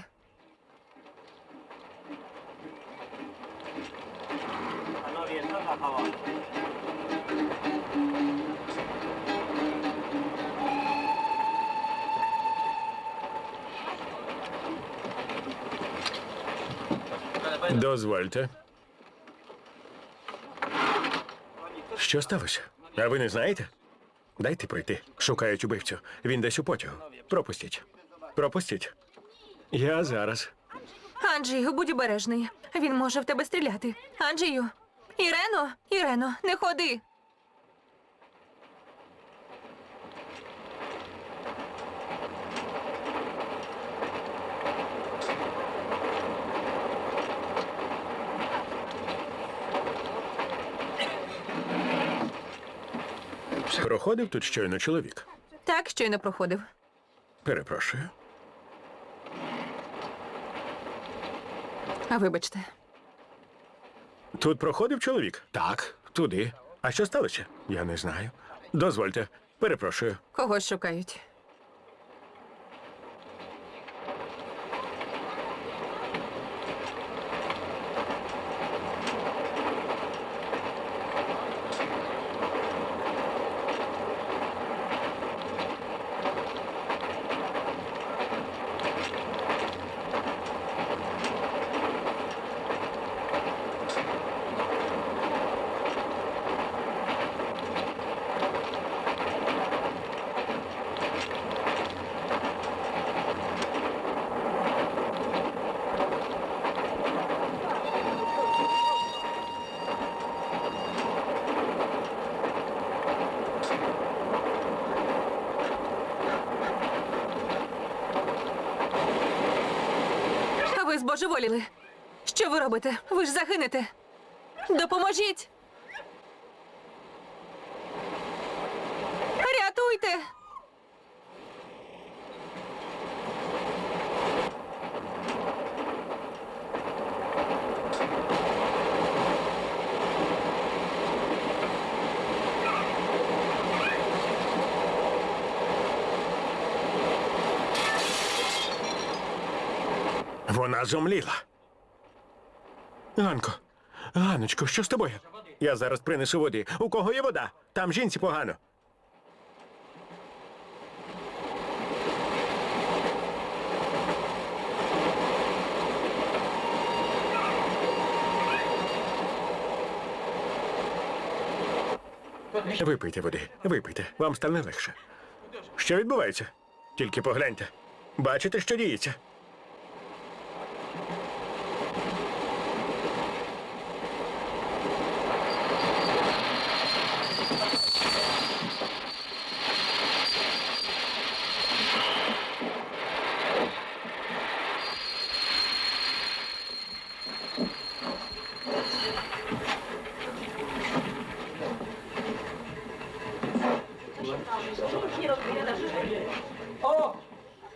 Дозвольте. Що сталося? А ви не знаєте? Дайте пройти. Шукають убивцю. Він десь у потягу. Пропустіть. Пропустіть. Я зараз. Анджію, будь обережний. Він може в тебе стріляти. Анджію. Ірено, Ірено, не ходи. Проходив тут щойно чоловік. Так, щойно проходив. Перепрошую. А вибачте, Тут проходив чоловік? Так, туди. А що сталося? Я не знаю. Дозвольте. Перепрошую. когось шукають. Ж загинете. Допоможіть. Рятуйте. Вона зомліла. Ганко, Ганочко, що з тобою? Я зараз принесу води. У кого є вода? Там жінці погано. Випийте води, випийте, вам стане легше. Що відбувається? Тільки погляньте. Бачите, що діється?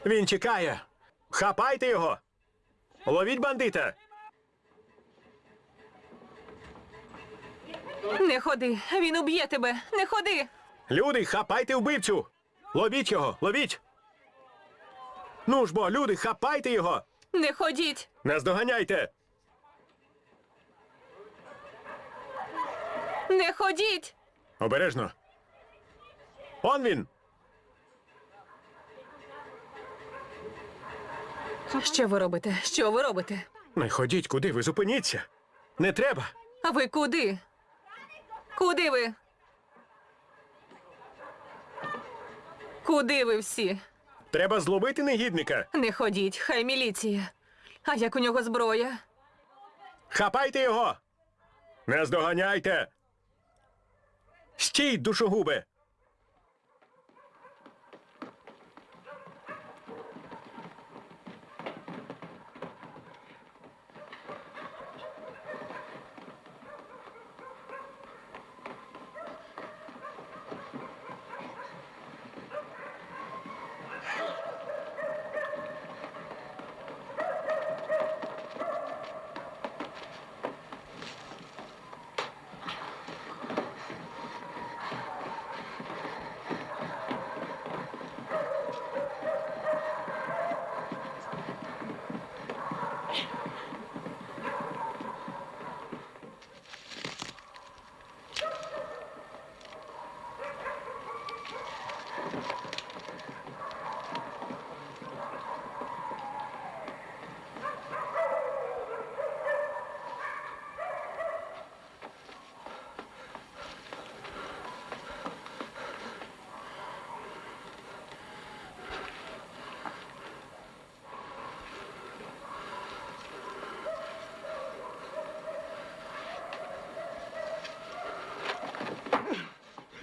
Він тікає. Хапайте його. Ловіть бандита. Не ходи. Він уб'є тебе. Не ходи. Люди, хапайте вбивцю. Ловіть його, ловіть. Ну ж бо, люди, хапайте його. Не ходіть. Наздоганяйте. Не ходіть. Обережно. Он він. Що ви робите? Що ви робите? Не ходіть, куди ви зупиніться. Не треба. А ви куди? Куди ви? Куди ви всі? Треба зловити негідника. Не ходіть, хай міліція. А як у нього зброя? Хапайте його. Наздоганяйте. Стій, душогубе.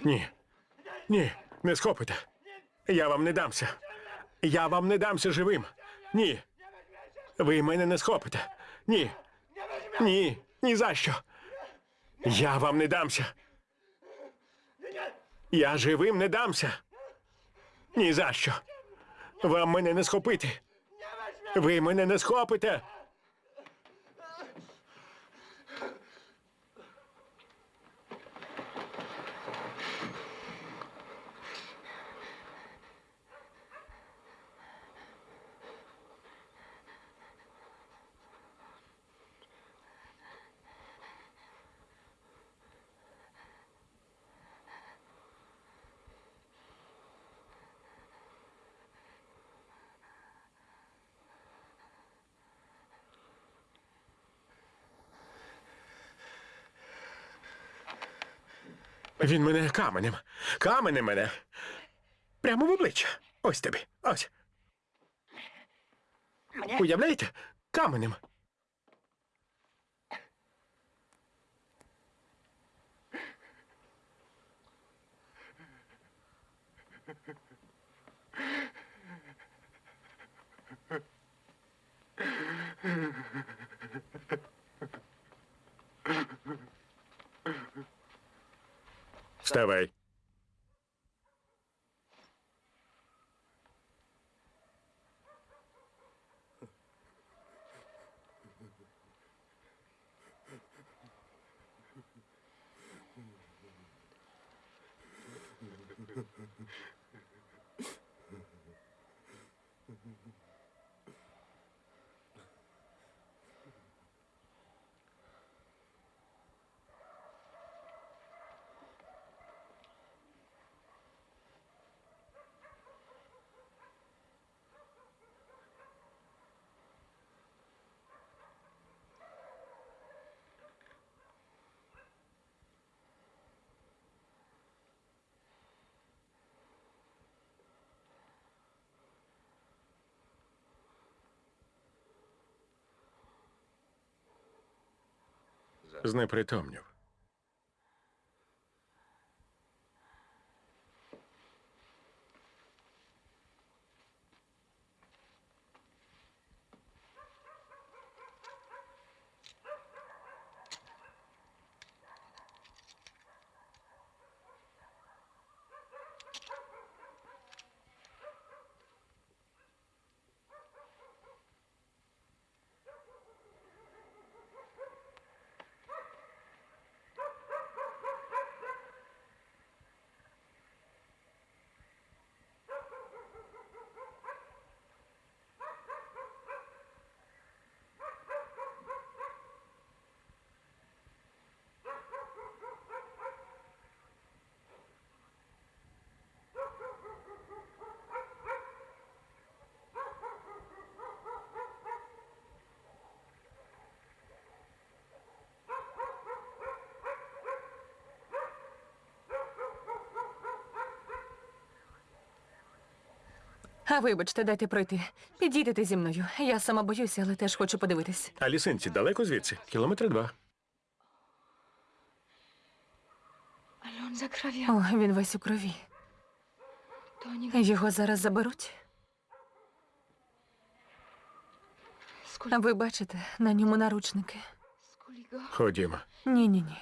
Ні. Ні, не схопите. Я вам не дамся. Я вам не дамся живим. Ні. Ви мене не схопите. Ні. Ні. Ні за що. Я вам не дамся. Я живим не дамся. Ні за що. Вам мене не схопити. Ви мене не схопите. Він мене каменем. Каменем мене. Прямо в обличчя. Ось тобі. Ось. Уявляєте? Каменем. Вставай. Знепритомнів. А вибачте, дайте пройти. Підійдете зі мною. Я сама боюся, але теж хочу подивитись. А лісинці далеко звідси? Кілометри два. О, він весь у крові. Його зараз заберуть. Skul- Ви бачите, на ньому наручники. Ходімо. Ні, ні, ні.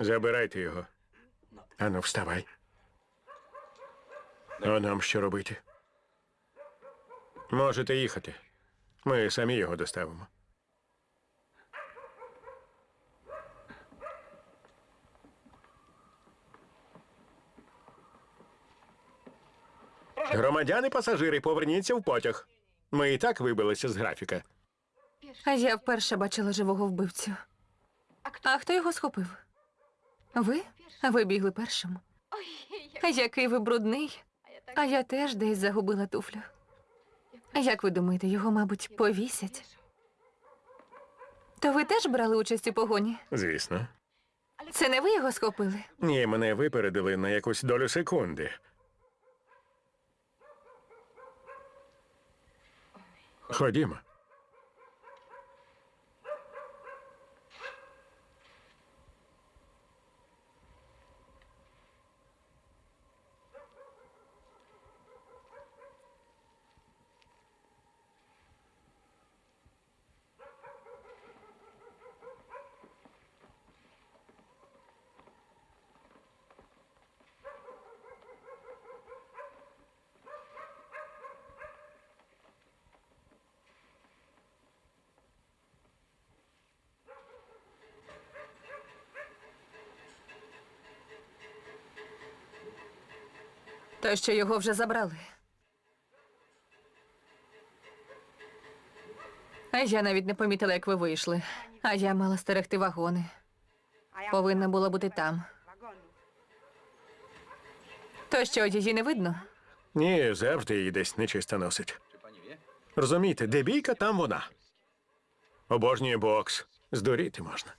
Забирайте його. Ану, вставай. А нам що робити? Можете їхати. Ми самі його доставимо. Громадяни пасажири, поверніться в потяг. Ми і так вибилися з графіка. А я вперше бачила живого вбивцю. А хто його схопив? Ви? Ви бігли першим. Який ви брудний. А я теж десь загубила туфлю. Як ви думаєте, його, мабуть, повісять? То ви теж брали участь у погоні? Звісно. Це не ви його схопили? Ні, мене випередили на якусь долю секунди. Ходімо. То що його вже забрали. А я навіть не помітила, як ви вийшли. А я мала стерегти вагони. Повинна була бути там. То що, її не видно? Ні, завжди її десь нечисто носить. Розумієте, де бійка, там вона. Обожнює бокс. Здуріти можна.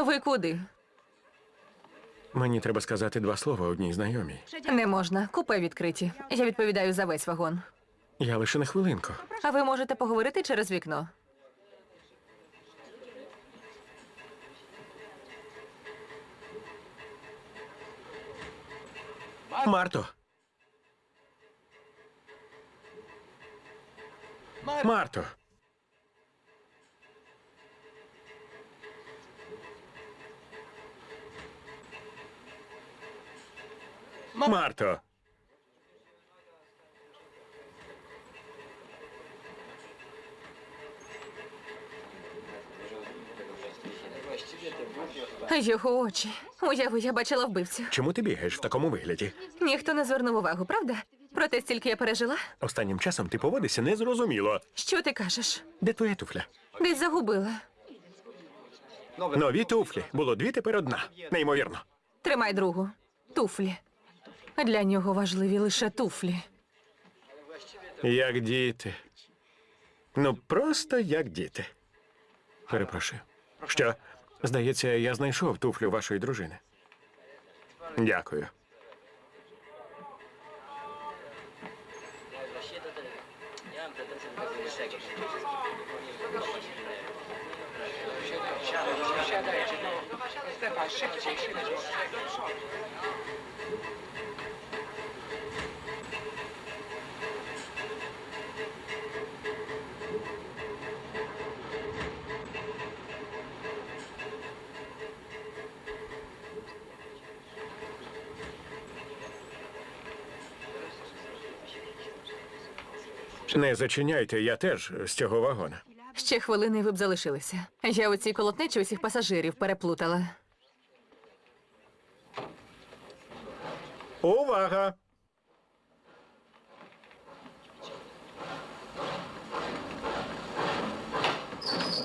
А ви куди? Мені треба сказати два слова одній знайомій. Не можна. Купе відкриті. Я відповідаю за весь вагон. Я лише на хвилинку. А ви можете поговорити через вікно. Марто. Марто. Марто. Його очі. Уяви, я бачила вбивцю. Чому ти бігаєш в такому вигляді? Ніхто не звернув увагу, правда? Проте стільки я пережила. Останнім часом ти поводишся незрозуміло. Що ти кажеш? Де твоя туфля? Десь загубила. Нові туфлі. Було дві, тепер одна. Неймовірно. Тримай другу. Туфлі. Для нього важливі лише туфлі. Як діти. Ну, просто як діти. Перепрошую. Що? Здається, я знайшов туфлю вашої дружини. Дякую. Не зачиняйте, я теж з цього вагона. Ще хвилини і ви б залишилися. Я у цій колотнечі усіх пасажирів переплутала. Увага!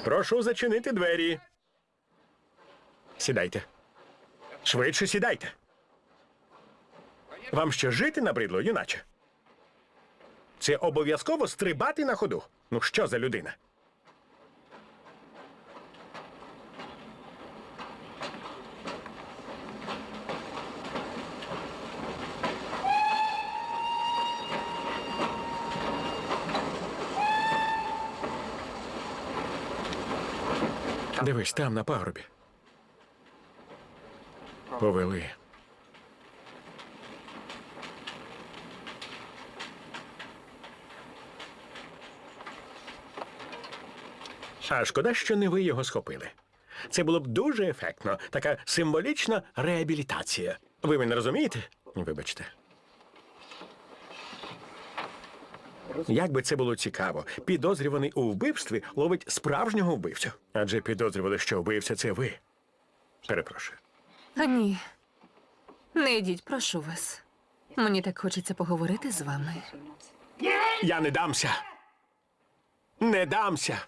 Прошу зачинити двері. Сідайте. Швидше сідайте. Вам що жити набридло, юначе? Це обов'язково стрибати на ходу. Ну що за людина? Дивись, там на пагорбі. Повели. А шкода, що не ви його схопили. Це було б дуже ефектно, така символічна реабілітація. Ви мене розумієте? Вибачте. Як би це було цікаво, підозрюваний у вбивстві ловить справжнього вбивцю. Адже підозрювали, що вбивця це ви. Перепрошую. А ні. Не йдіть, прошу вас. Мені так хочеться поговорити з вами. Я не дамся. Не дамся.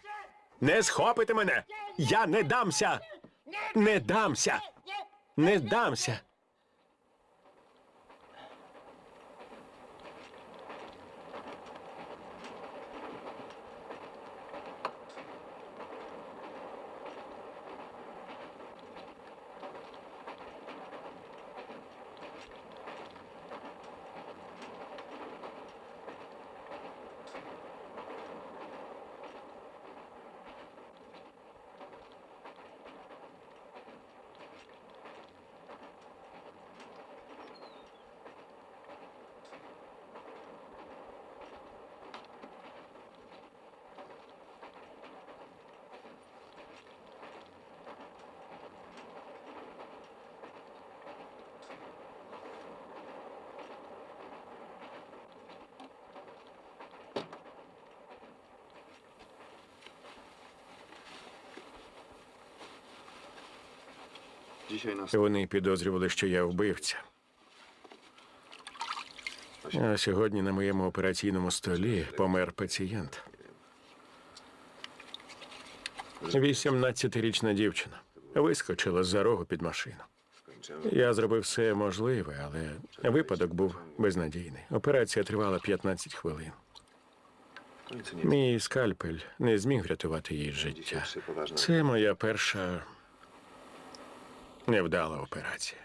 Не схопите мене. Я не дамся. Не дамся. Не дамся. Вони підозрювали, що я вбивця. А сьогодні на моєму операційному столі помер пацієнт. 18-річна дівчина вискочила з-за рогу під машину. Я зробив все можливе, але випадок був безнадійний. Операція тривала 15 хвилин. Мій скальпель не зміг врятувати їй життя. Це моя перша невдала операція.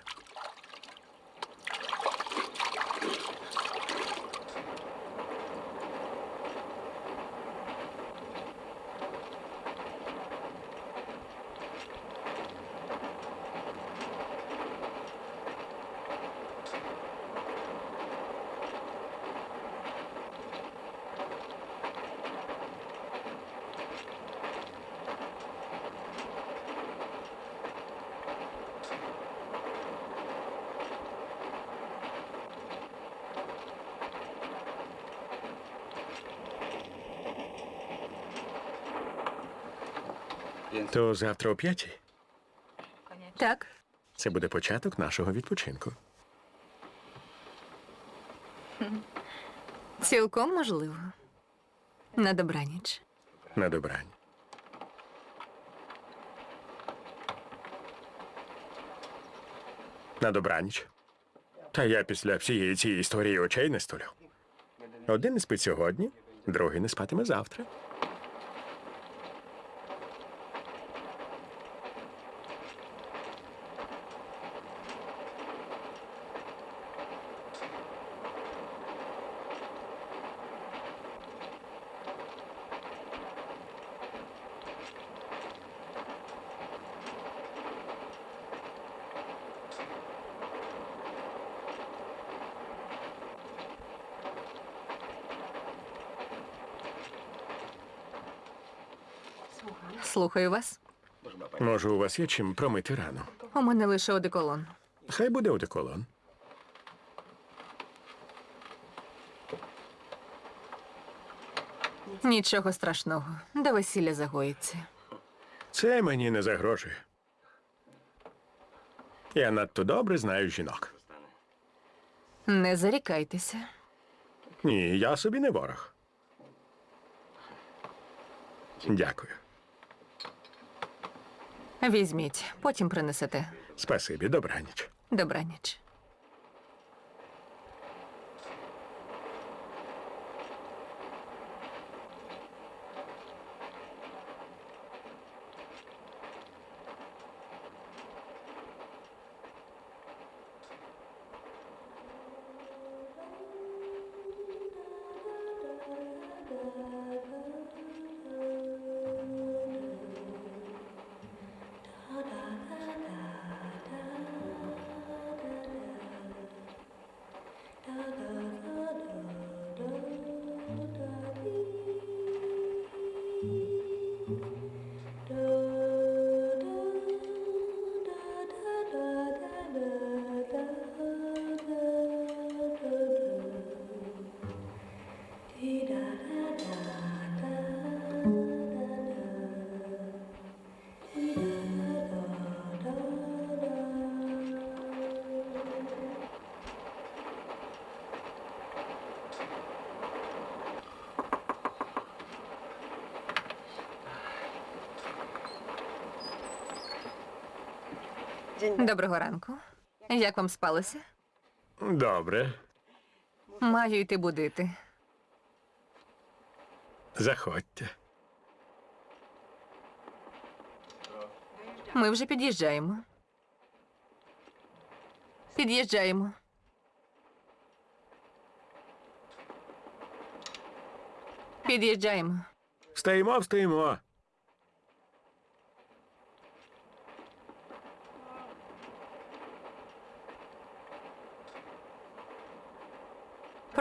То завтра о п'ятій Так, це буде початок нашого відпочинку. цілком можливо. На добраніч. На добрань. На добраніч. Та я після всієї цієї історії очей не столю. Один не спить сьогодні, другий не спатиме завтра. Слухаю вас. Може, у вас є чим промити рану? У мене лише одеколон. Хай буде одеколон. Нічого страшного. До весілля загоїться. Це мені не загрожує. Я надто добре знаю жінок. Не зарікайтеся. Ні, я собі не ворог. Дякую. Візьміть, потім принесете. Спасибі, добраніч. Добраніч. Доброго ранку. Як вам спалося? Добре, Маю йти будити. заходьте. Ми вже під'їжджаємо. Під'їжджаємо. Під'їжджаємо. Встаємо, встаємо.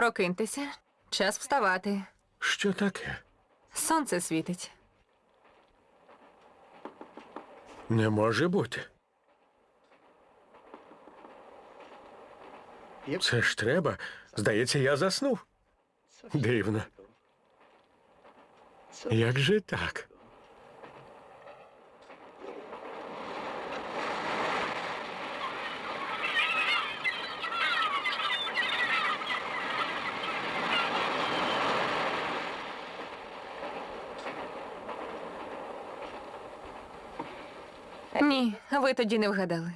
Прокиньтеся. Час вставати. Що таке? Сонце світить. Не може бути. Це ж треба. Здається, я заснув. Дивно. Як же так? Ні, ви тоді не вгадали.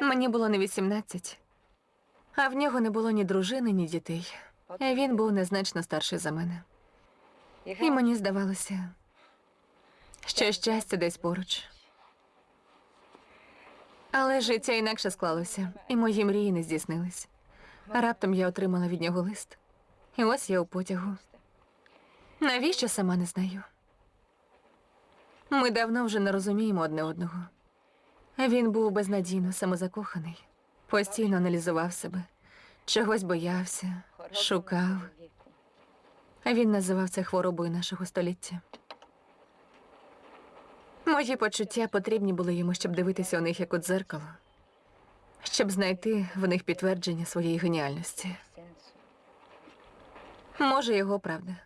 Мені було не 18, а в нього не було ні дружини, ні дітей. Він був незначно старший за мене. І мені здавалося, що щастя десь поруч. Але життя інакше склалося, і мої мрії не здійснились. Раптом я отримала від нього лист. І ось я у потягу. Навіщо сама не знаю. Ми давно вже не розуміємо одне одного. Він був безнадійно самозакоханий, постійно аналізував себе, чогось боявся, шукав. Він називав це хворобою нашого століття. Мої почуття потрібні були йому, щоб дивитися у них як у дзеркало, щоб знайти в них підтвердження своєї геніальності. Може, його правда.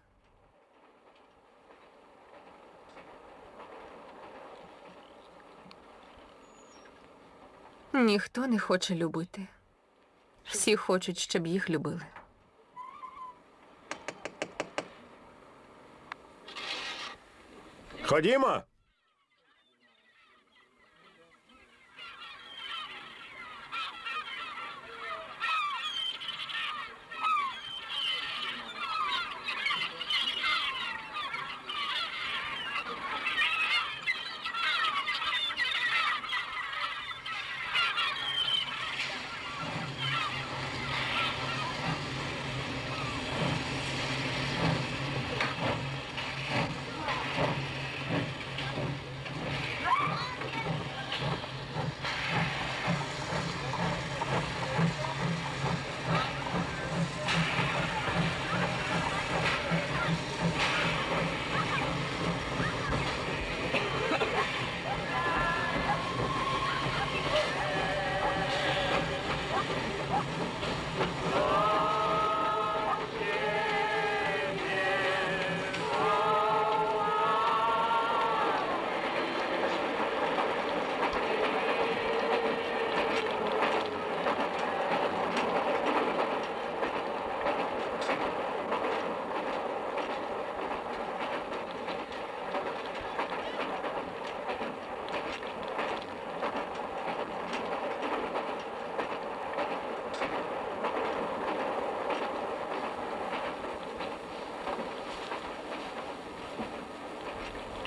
Ніхто не хоче любити. Всі хочуть, щоб їх любили. Ходімо.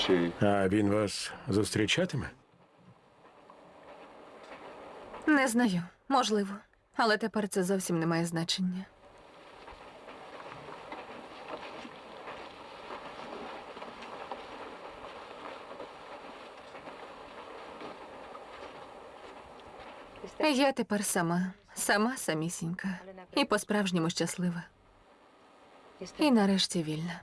Чи А він вас зустрічатиме? Не знаю, можливо. Але тепер це зовсім не має значення. Я тепер сама, сама самісінька. І по-справжньому щаслива. І нарешті вільна.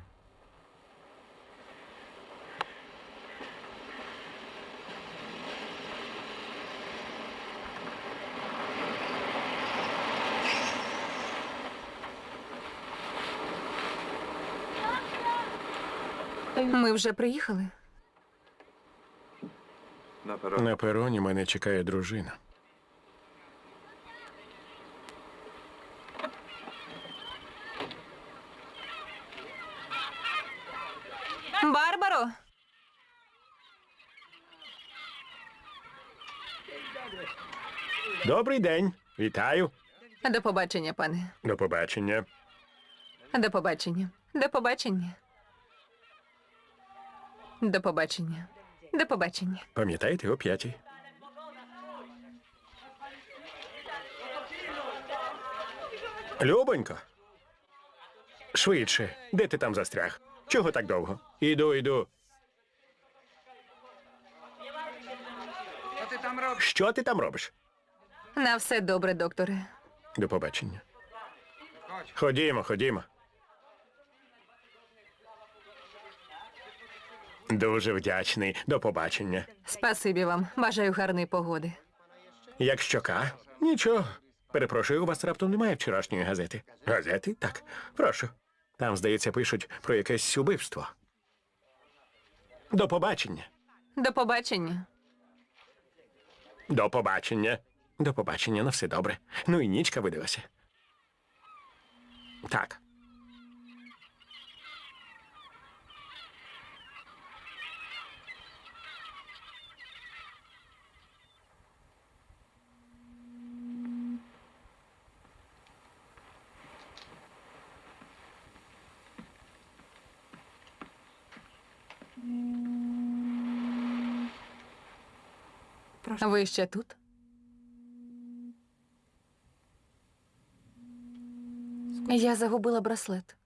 Ми вже приїхали. на пероні мене чекає дружина. Барбаро! Добрий день. Вітаю. До побачення, пане. До побачення. До побачення. До побачення. До побачення. До побачення. Пам'ятаєте о п'ятій? Любонько. Швидше. Де ти там застряг? Чого так довго? Іду, іду. Що ти там робиш? На все добре, докторе. До побачення. Ходімо, ходімо. Дуже вдячний. До побачення. Спасибі вам. Бажаю гарної погоди. Як щока? Нічого. Перепрошую, у вас раптом немає вчорашньої газети. Газети? Так. Прошу. Там, здається, пишуть про якесь убивство. До побачення. До побачення. До побачення. До побачення, на все добре. Ну і нічка видалася. Так. Ви ще тут? Я загубила браслет.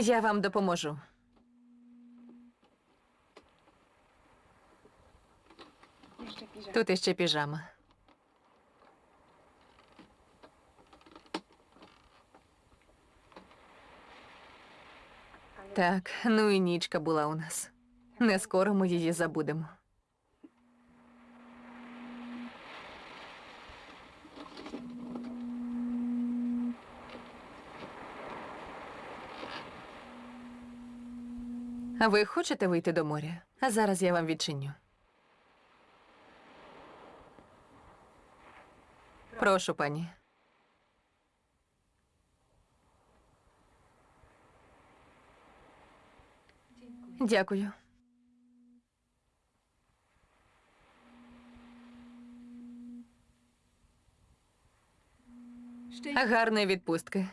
Я вам допоможу. Тут іще піжама. Так, ну і нічка була у нас. Не скоро ми її забудемо. Ви хочете вийти до моря? А зараз я вам відчиню. Прошу, пані. Дякую. Гарної відпустки.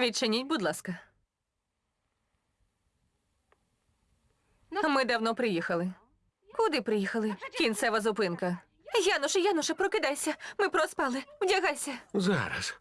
Відчиніть, будь ласка. Ми давно приїхали. Куди приїхали? Кінцева зупинка. Януше, Януше, прокидайся. Ми проспали. Вдягайся. Зараз.